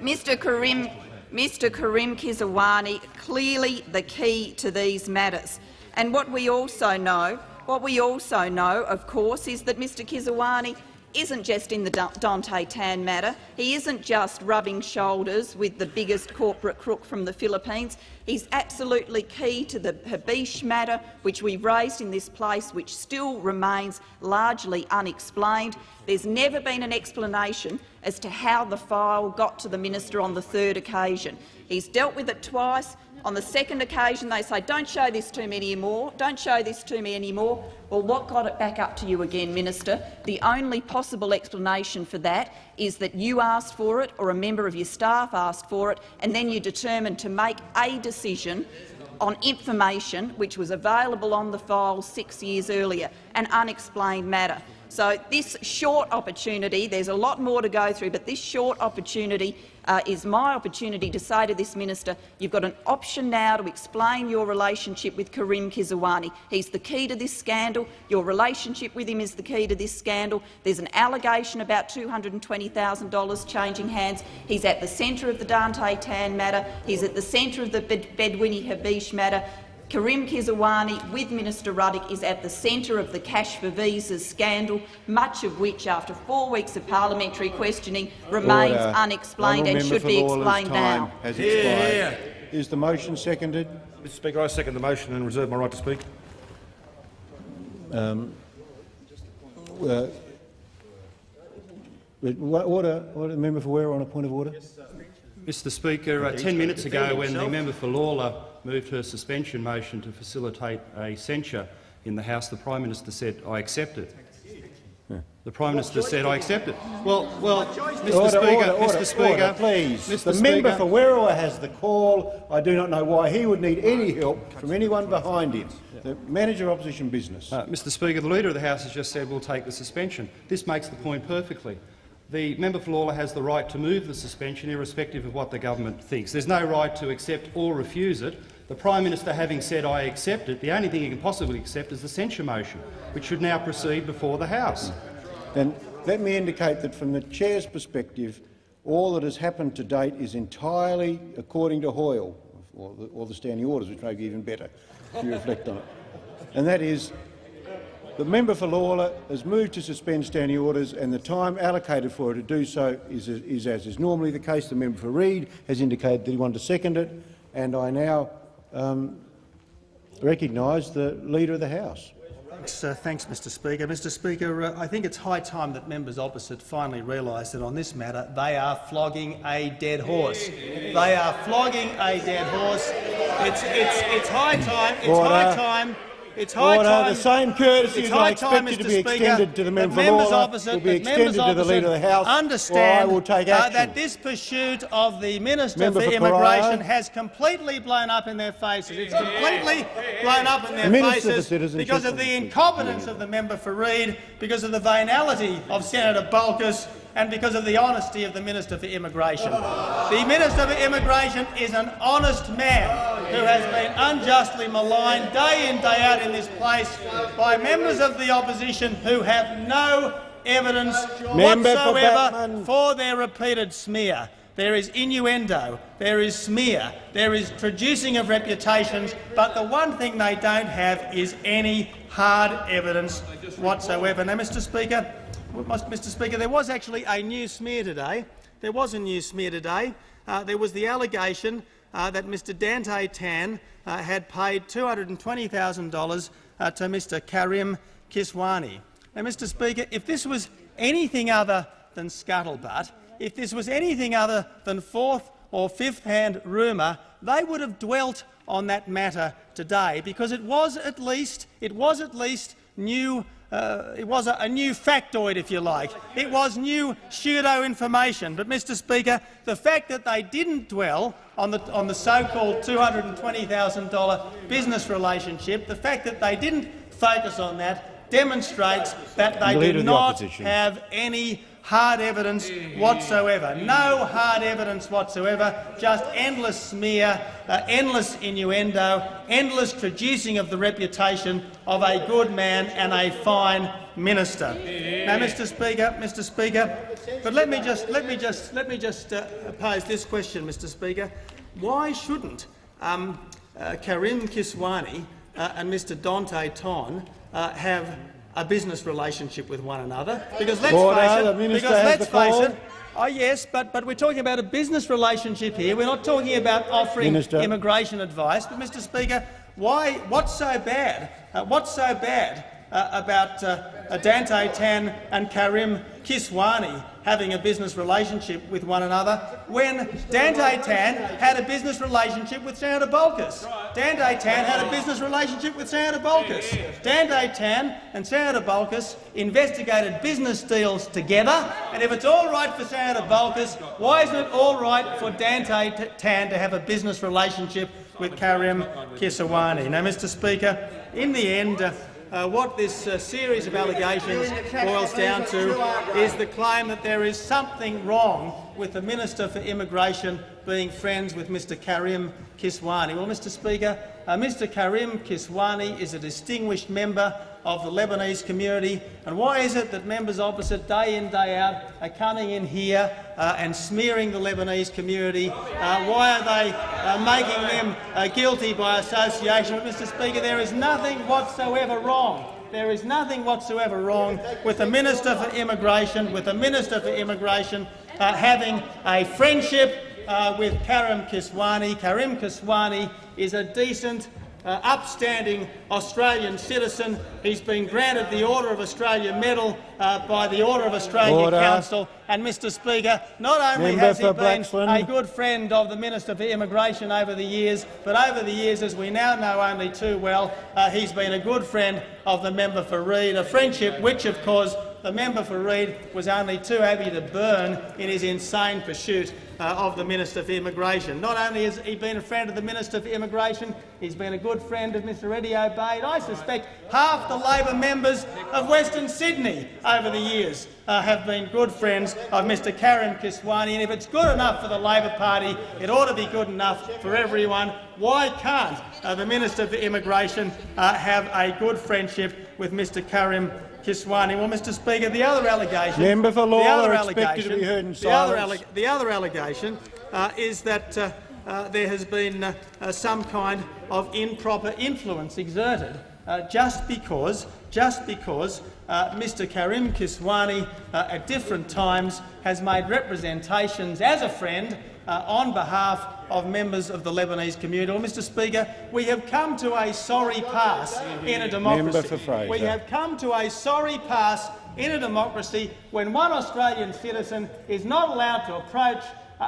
Mr Karim, Mr Karim Kisrwani clearly the key to these matters. And what we also know, what we also know, of course, is that Mr Kisrwani isn't just in the Dante Tan matter. He isn't just rubbing shoulders with the biggest corporate crook from the Philippines. He's absolutely key to the Hbeich matter, which we've raised in this place, which still remains largely unexplained. There's never been an explanation as to how the file got to the minister on the third occasion. He's dealt with it twice. On the second occasion, they say, don't show this to me anymore, don't show this to me anymore. Well, what got it back up to you again, Minister? The only possible explanation for that is that you asked for it or a member of your staff asked for it, and then you determined to make a decision on information which was available on the file six years earlier, an unexplained matter. So this short opportunity, there's a lot more to go through, but this short opportunity uh, is my opportunity to say to this minister, you've got an option now to explain your relationship with Karim Kisrwani. He's the key to this scandal. Your relationship with him is the key to this scandal. There's an allegation about $220,000 changing hands. He's at the centre of the Dante Tan matter. He's at the centre of the Bed Bedweny Hbeich matter. Karim Kisrwani with Minister Ruddock is at the centre of the cash for visas scandal, much of which, after four weeks of parliamentary questioning, remains Order. unexplained and should be explained time now. Has expired. Is the motion seconded? Mr Speaker, I second the motion and reserve my right to speak. Um, uh, order, order, member for Ware on a point of order. Mr Speaker, uh, ten minutes ago, when the member for Lalor moved her suspension motion to facilitate a censure in the House, the Prime Minister said, I accept it. The Prime Minister said, I accept it. Well, well, Mr Order, Speaker, order, Mr Speaker, order, please. Mr the Speaker, member for Werriwa has the call. I do not know why he would need any help from anyone behind him. The manager of opposition business. Uh, Mr Speaker, the Leader of the House has just said we'll take the suspension. This makes the point perfectly. The member for Lalor has the right to move the suspension irrespective of what the government thinks. There's no right to accept or refuse it. The Prime Minister having said I accept it, the only thing he can possibly accept is the censure motion, which should now proceed before the House. Then let me indicate that from the chair's perspective, all that has happened to date is entirely according to Hoyle, or the, or the standing orders, which may be even better if you reflect on it. And that is the member for Lalor has moved to suspend standing orders, and the time allocated for her to do so is, is as is normally the case. The member for Reid has indicated that he wanted to second it, and I now um, recognise the Leader of the House. Thanks, uh, thanks, Mr Speaker. Mr Speaker, uh, I think it's high time that members opposite finally realise that on this matter they are flogging a dead horse. They are flogging a dead horse. It's, it's, it's high time. It's high time. It's high Order. time. The same courtesy it's as I high expect to be Speaker, extended to the member for members Lalor opposite, will be members extended to the Leader of the opposite House, or I Understand will take uh, action. that this pursuit of the Minister Member for for Immigration Pariah. has completely blown up in their faces. It's completely blown up in their Minister faces Citizenship. because of the incompetence of the member for Reid, because of the venality of Senator Bolkus, and because of the honesty of the Minister for Immigration. The Minister for Immigration is an honest man who has been unjustly maligned day in, day out in this place by members of the opposition who have no evidence Member for whatsoever Batman. for their repeated smear. There is innuendo, there is smear, there is traducing of reputations, but the one thing they don't have is any hard evidence whatsoever. Now, Mr Speaker, Mr Speaker, there was actually a new smear today. There was a new smear today. Uh, there was the allegation uh, that Mr Dante Tan uh, had paid $220,000 uh, to Mr Karim Kisrwani. Now, Mr Speaker, if this was anything other than scuttlebutt, if this was anything other than fourth or fifth-hand rumour, they would have dwelt on that matter today, because it was at least it was at least new. Uh, it was a, a new factoid, if you like. It was new pseudo information. But, Mr. Speaker, the fact that they didn't dwell on the, on the so-called $220,000 business relationship, the fact that they didn't focus on that, demonstrates that they Leader do of the not have any hard evidence whatsoever. No hard evidence whatsoever, just endless smear, uh, endless innuendo, endless traducing of the reputation of a good man and a fine minister. Now, Mr. Speaker, Mr. Speaker, but let me just let me just let me just uh, pose this question, Mr. Speaker: Why shouldn't um, uh, Karim Kisrwani uh, and Mr. Dante Tan uh, have a business relationship with one another? Because let's Order. face it, because let's face it, Oh yes, but, but we're talking about a business relationship here. We're not talking about offering Minister. immigration advice. But, Mr Speaker, why, what's so bad? Uh, what's so bad about uh, uh, Dante Tan and Karim Kisrwani having a business relationship with one another when Dante Tan had a business relationship with Senator Bolkus? Dante Tan had a business relationship with Senator Bolkus. Dante Tan and Senator Bolkus investigated business deals together, and if it's all right for Senator Bolkus, why isn't it all right for Dante Tan to have a business relationship with Karim Kisrwani? Now, Mr Speaker, in the end, uh, uh, what this uh, series of allegations boils down to is the claim that there is something wrong with the Minister for Immigration being friends with Mr Karim Kisrwani. Well, Mr Speaker, uh, Mr Karim Kisrwani is a distinguished member of the Lebanese community. And why is it that members opposite, day in, day out, are coming in here uh, and smearing the Lebanese community? Uh, why are they uh, making them uh, guilty by association? But, Mr Speaker, there is nothing whatsoever wrong there is nothing whatsoever wrong with the Minister for Immigration, with the Minister for Immigration uh, having a friendship uh, with Karim Kisrwani. Karim Kisrwani is a decent, uh, upstanding Australian citizen. He's been granted the Order of Australia Medal uh, by the Order of Australia Order. Council. And, Mr Speaker, not only Member has he been Blaxland. a good friend of the Minister for Immigration over the years, but over the years, as we now know only too well, uh, he's been a good friend of the member for Reid, a friendship which, of course, the member for Reid was only too happy to burn in his insane pursuit uh, of the Minister for Immigration. Not only has he been a friend of the Minister for Immigration, he's been a good friend of Mr Eddie Obeid. I suspect half the Labor members of Western Sydney over the years uh, have been good friends of Mr Karim Kisrwani, and if it's good enough for the Labor Party, it ought to be good enough for everyone. Why can't uh, the Minister for Immigration uh, have a good friendship with Mr Karim Kisrwani? Well, Mr Speaker, the other allegation... Member for the other expected to be allegation- heard in the other, silence. the other allegation uh, is that uh, uh, there has been uh, uh, some kind of improper influence exerted uh, just because, just because uh, Mr Karim Kisrwani at different times has made representations as a friend uh, on behalf of members of the Lebanese community. Well, Mr Speaker, we have come to a sorry pass in a democracy. Member for Fraser. We have come to a sorry pass in a democracy when one Australian citizen is not allowed to approach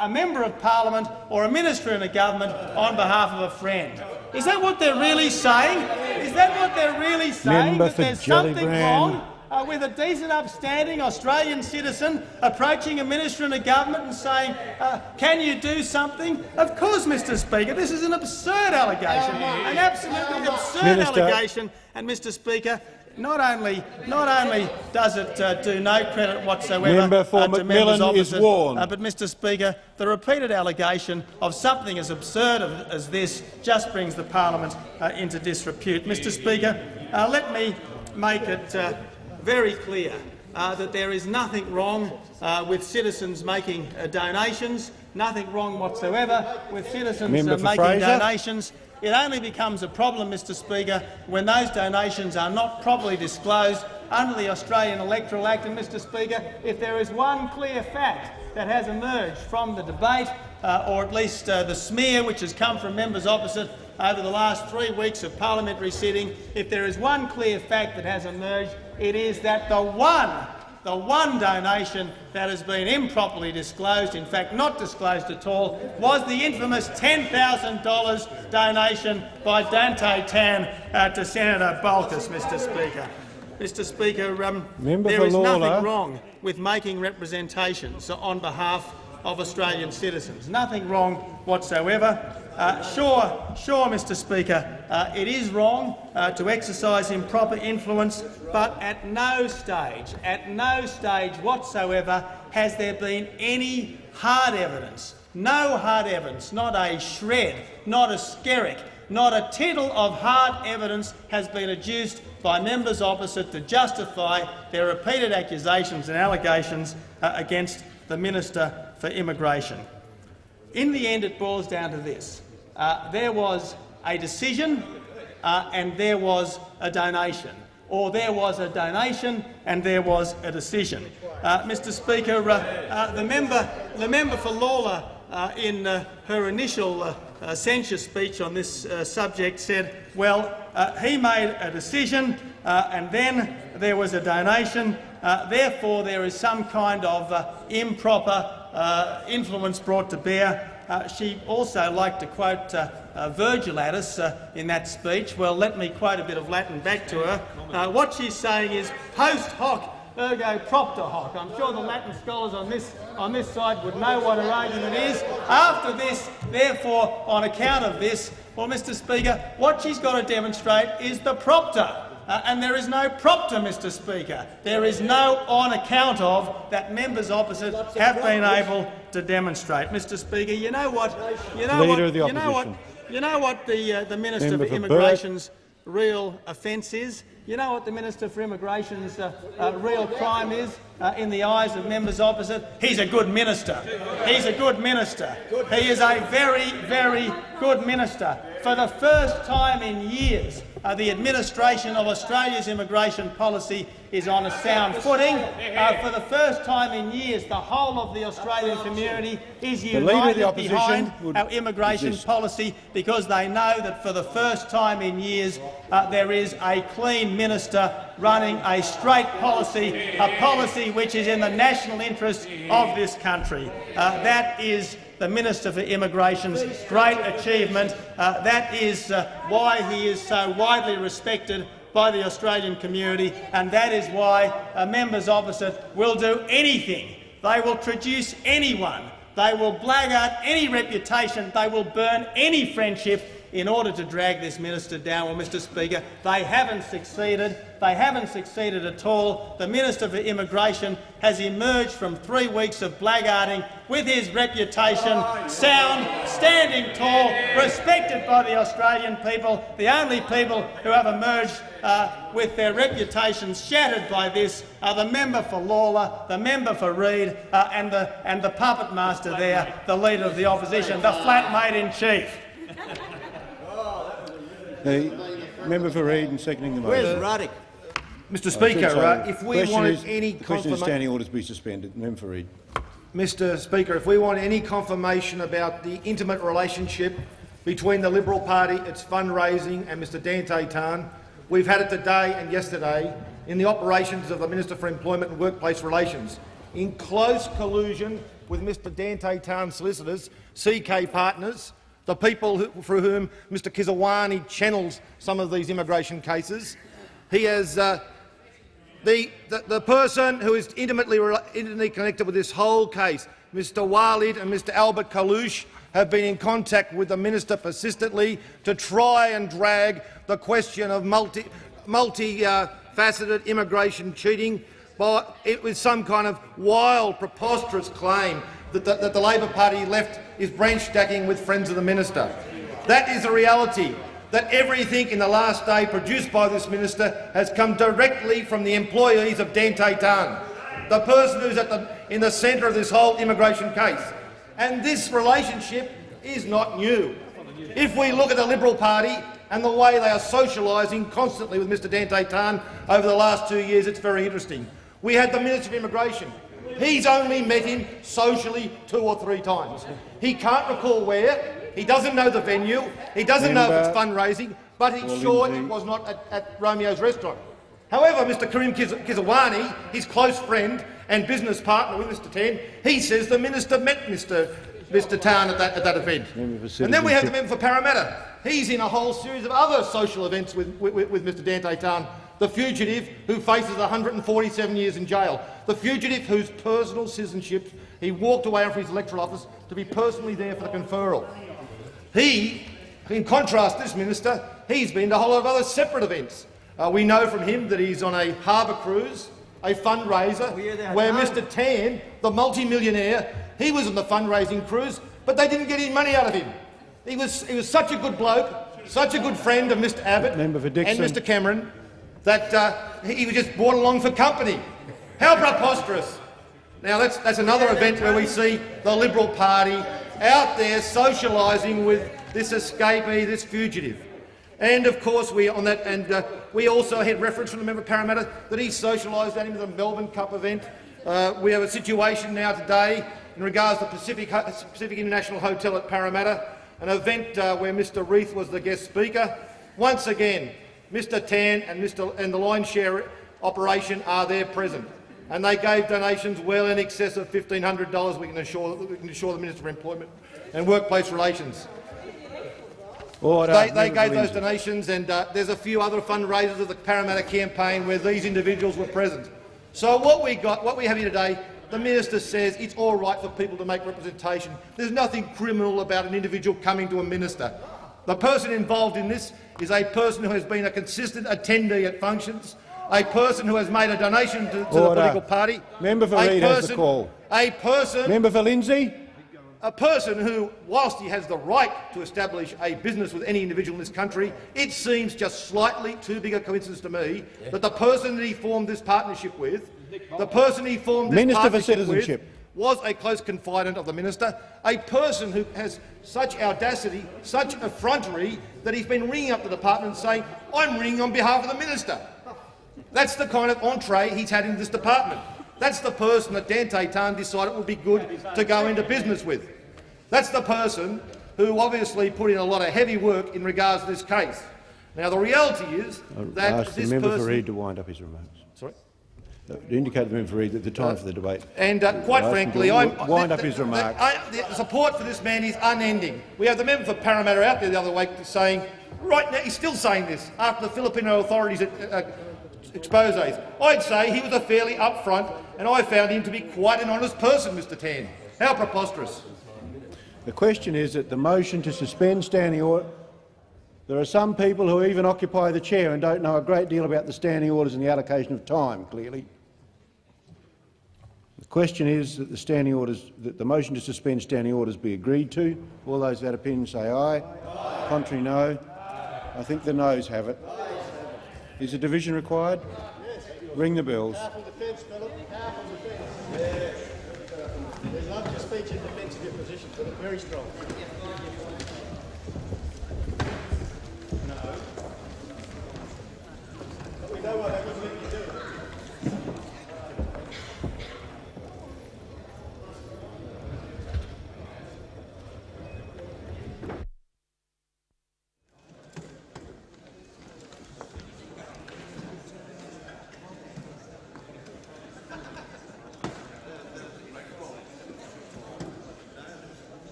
a member of parliament or a minister in a government on behalf of a friend. Is that what they're really saying? Is that what they're really saying? Member that there's something wrong uh, with a decent, upstanding Australian citizen approaching a minister in a government and saying, uh, can you do something? Of course, Mr Speaker. This is an absurd allegation, an absolutely absurd Minister. allegation. And, Mr Speaker, not only, not only does it uh, do no credit whatsoever Member for uh, to members McMillan is opposite, warned. uh, but, Mr Speaker, the repeated allegation of something as absurd as this just brings the parliament uh, into disrepute. Mr Speaker, uh, let me make it uh, very clear uh, that there is nothing wrong uh, with citizens making uh, donations, nothing wrong whatsoever with citizens uh, making Fraser. donations. It only becomes a problem, Mr Speaker, when those donations are not properly disclosed under the Australian Electoral Act. And, Mr Speaker, if there is one clear fact that has emerged from the debate, uh, or at least uh, the smear which has come from members opposite over the last three weeks of parliamentary sitting, if there is one clear fact that has emerged, it is that the one the one donation that has been improperly disclosed, in fact not disclosed at all, was the infamous $10,000 donation by Dante Tan uh, to Senator Bolkus, Mr Speaker. Mr Speaker, um, there is Lalor. nothing wrong with making representations on behalf of Australian citizens. Nothing wrong whatsoever. Uh, sure, sure, Mr Speaker, uh, it is wrong uh, to exercise improper influence, but at no stage, at no stage whatsoever has there been any hard evidence, no hard evidence, not a shred, not a skerrick, not a tittle of hard evidence has been adduced by members opposite to justify their repeated accusations and allegations uh, against the Minister for Immigration. In the end, it boils down to this. Uh, there was a decision uh, and there was a donation, or there was a donation and there was a decision. Uh, Mr Speaker, uh, uh, the, member, the member for Lalor, uh, in her initial censure speech on this subject said, well, he made a decision and then there was a donation, therefore there is some kind of improper uh, influence brought to bear. Uh, she also liked to quote uh, uh, Virgil at us in that speech. Well, let me quote a bit of Latin back to her. What she's saying is post hoc ergo propter hoc. I'm sure the Latin scholars on this, on this side would know what her argument is. After this, therefore, on account of this, well, Mr Speaker, what she's got to demonstrate is the propter. Uh, and there is no propter, Mr Speaker. There is no on account of that members opposite have been able to demonstrate. Mr Speaker, you know what? You know Leader what? you know what? You know what the uh, the Minister Member for Burt. Immigration's real offence is? You know what the Minister for Immigration's uh, uh, real crime is uh, in the eyes of members opposite? He's a good minister. He's a good minister. He is a very, very good minister. For the first time in years, uh, the administration of Australia's immigration policy is on a sound footing. Uh, for the first time in years, the whole of the Australian community is The Leader the united Opposition behind our immigration resist. policy because they know that for the first time in years uh, there is a clean minister running a straight policy, a policy which is in the national interest of this country. Uh, that is the Minister for Immigration's great achievement. Uh, that is uh, why he is so widely respected by the Australian community, and that is why uh, members opposite will do anything. They will traduce anyone they will blackguard any reputation. They will burn any friendship in order to drag this minister down. Well, Mr Speaker, they haven't succeeded. They haven't succeeded at all. The Minister for Immigration has emerged from three weeks of blackguarding with his reputation sound, standing tall, respected by the Australian people, the only people who have emerged uh, with their reputations shattered by this are the member for Lalor, the member for Reid, uh, and, the, and the puppet master there, the Leader of the Opposition, the flatmate-in-chief. The member for Reid and seconding the motion. Where's Ruddock? Mr Speaker, uh, if we wanted is- any the question is confirma- standing orders be suspended. Member for Reid. Mr Speaker, if we want any confirmation about the intimate relationship between the Liberal Party, its fundraising and Mr Dante Tan, we've had it today and yesterday in the operations of the Minister for Employment and Workplace Relations, in close collusion with Mr Dante Tan's solicitors, CK Partners, the people who, through whom Mr Kisrwani channels some of these immigration cases. He has uh, the, the, the person who is intimately, intimately connected with this whole case, Mr Walid and Mr Albert Kalouche, have been in contact with the minister persistently to try and drag the question of multi, multi uh, multi-faceted immigration cheating by, it was some kind of wild, preposterous claim that the, that the Labor Party left is branch stacking with friends of the minister. That is the reality, that everything in the last day produced by this minister has come directly from the employees of Dante Tan, the person who's at the, in the centre of this whole immigration case. And this relationship is not new. If we look at the Liberal Party and the way they are socialising constantly with Mr Dante Tan over the last two years, it's very interesting. We had the Minister of Immigration. He's only met him socially two or three times. He can't recall where, he doesn't know the venue, he doesn't know if it's fundraising, but he's sure it was not at, at Romeo's restaurant. However, Mr Karim Kiz Kisrwani, his close friend and business partner with Mr Tan, he says the minister met Mr Mr Tan at that, at that event. And then we have the member for Parramatta. He's in a whole series of other social events with, with, with Mr Dante Tan, the fugitive who faces 147 years in jail, the fugitive whose personal citizenship he walked away from his electoral office to be personally there for the conferral. He, in contrast this minister, he's been to a whole lot of other separate events. Uh, we know from him that he's on a harbour cruise, a fundraiser, where Mr Tan, the multi-millionaire, he was on the fundraising cruise, but they didn't get any money out of him. He was, he was such a good bloke, such a good friend of Mr Abbott and Mr Cameron, that uh, he was just brought along for company. How preposterous! Now that's, that's another event where we see the Liberal Party out there socialising with this escapee, this fugitive. And of course, we on that, and uh, we also had reference from the member Parramatta that he socialised at him at the Melbourne Cup event. Uh, we have a situation now today in regards to Pacific, Pacific International Hotel at Parramatta, an event uh, where Mr Reith was the guest speaker. Once again, Mr Tan and, Mr, and the line share operation are there present, and they gave donations well in excess of $1,500. We can assure, we can assure the Minister for Employment and Workplace Relations. Order. They, they gave those donations, and uh, there's a few other fundraisers of the Parramatta campaign where these individuals were present. So what we got, what we have here today, the minister says it's all right for people to make representation. There's nothing criminal about an individual coming to a minister. The person involved in this is a person who has been a consistent attendee at functions, a person who has made a donation to, to the political party, Member for a Reid has the person, call. a person Member for Lindsay. a person who, whilst he has the right to establish a business with any individual in this country, it seems just slightly too big a coincidence to me that the person that he formed this partnership with, the person he formed this Minister for partnership Citizenship. with, was a close confidant of the minister, a person who has such audacity, such effrontery, that he's been ringing up the department saying, I'm ringing on behalf of the minister. That's the kind of entree he's had in this department. That's the person that Dante Tan decided would be good to go into business with. That's the person who obviously put in a lot of heavy work in regards to this case. Now, the reality is I that ask the this member for person— Reid to wind up his remarks. Sorry? Uh, To indicate the member for Reid that the time for the debate. And uh, quite I frankly, I'm, wind the, up his remarks. I- the support for this man is unending. We have the member for Parramatta out there the other week saying, right now, he's still saying this after the Filipino authorities uh, uh, exposes. I'd say he was a fairly upfront, and I found him to be quite an honest person, Mr Tan. How preposterous. The question is that the motion to suspend standing order. There are some people who even occupy the chair and don't know a great deal about the standing orders and the allocation of time, clearly. The question is that the standing orders, that the motion to suspend standing orders be agreed to. All those that opinion say aye. Contrary, no. I think the noes have it. Is a division required? Ring the bells. There's not just speech in defence of your position, but very strong. No. But we know what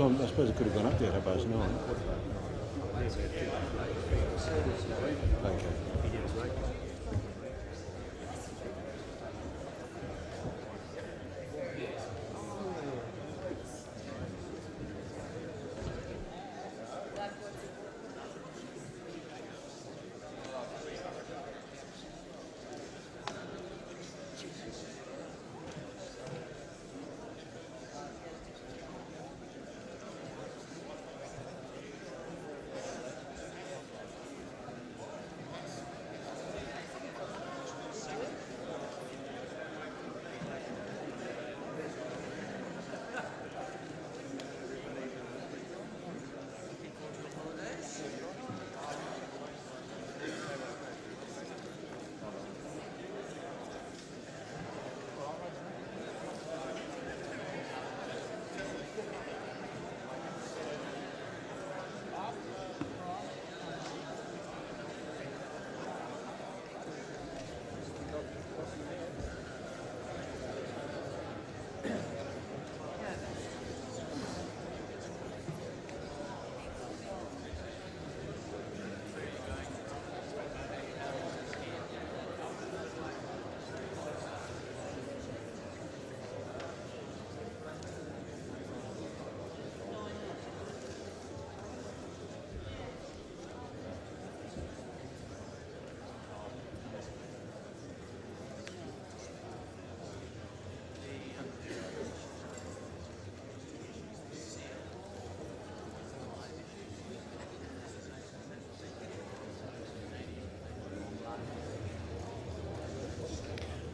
I, I suppose it could have gone up there at half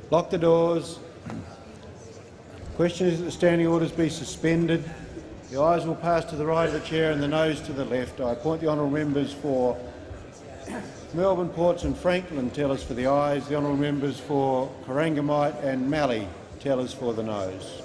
Lock the doors. Question is that the standing orders be suspended. The ayes will pass to the right of the chair and the noes to the left. I appoint the honourable members for Melbourne, Ports and Franklin tellers for the ayes, the honourable members for Corangamite and Mallee tellers for the noes.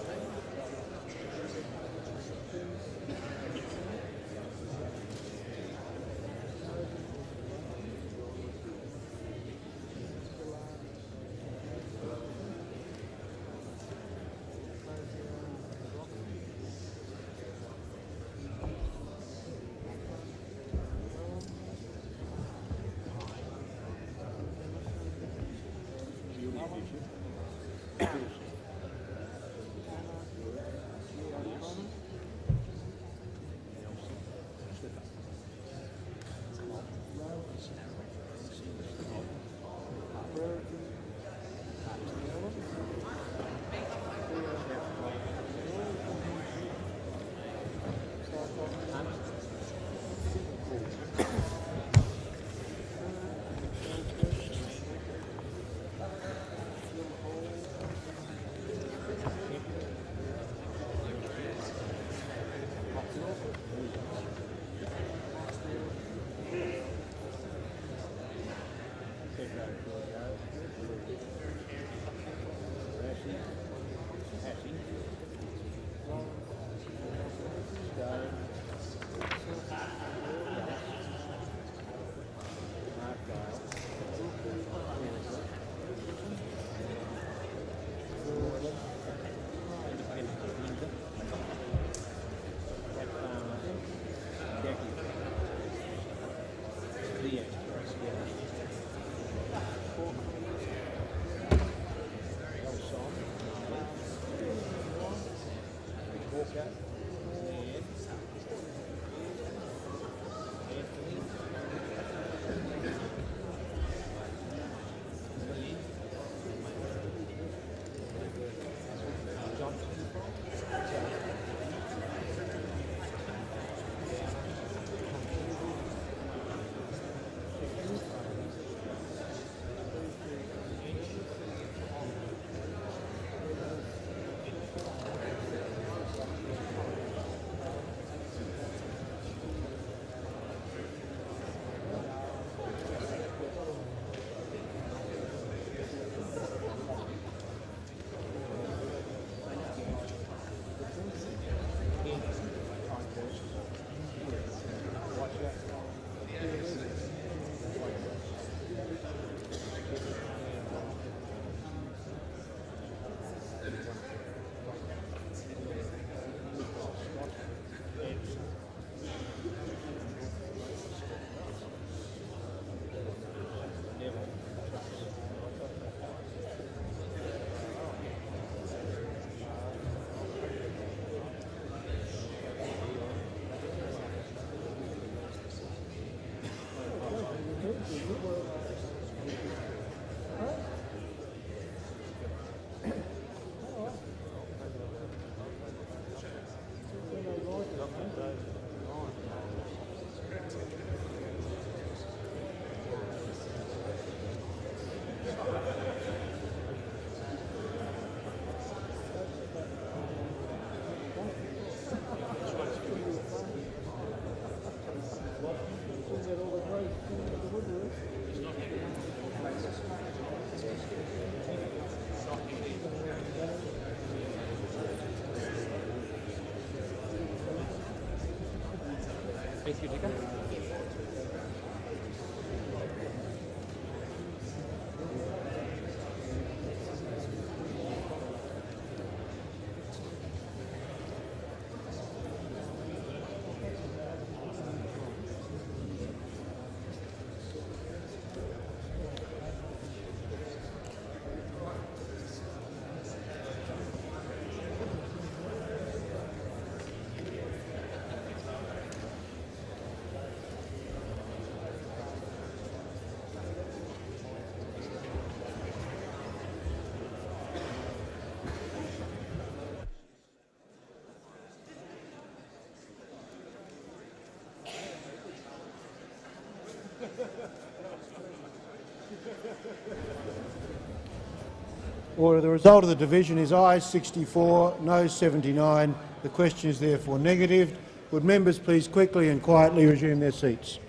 Order. The result of the division is ayes 64, no 79. The question is therefore negative. Would members please quickly and quietly resume their seats?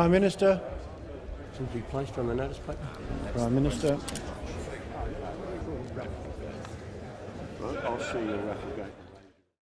Prime Minister. To be placed on the notice paper. Prime Minister. I'll see you at Raffle Gate.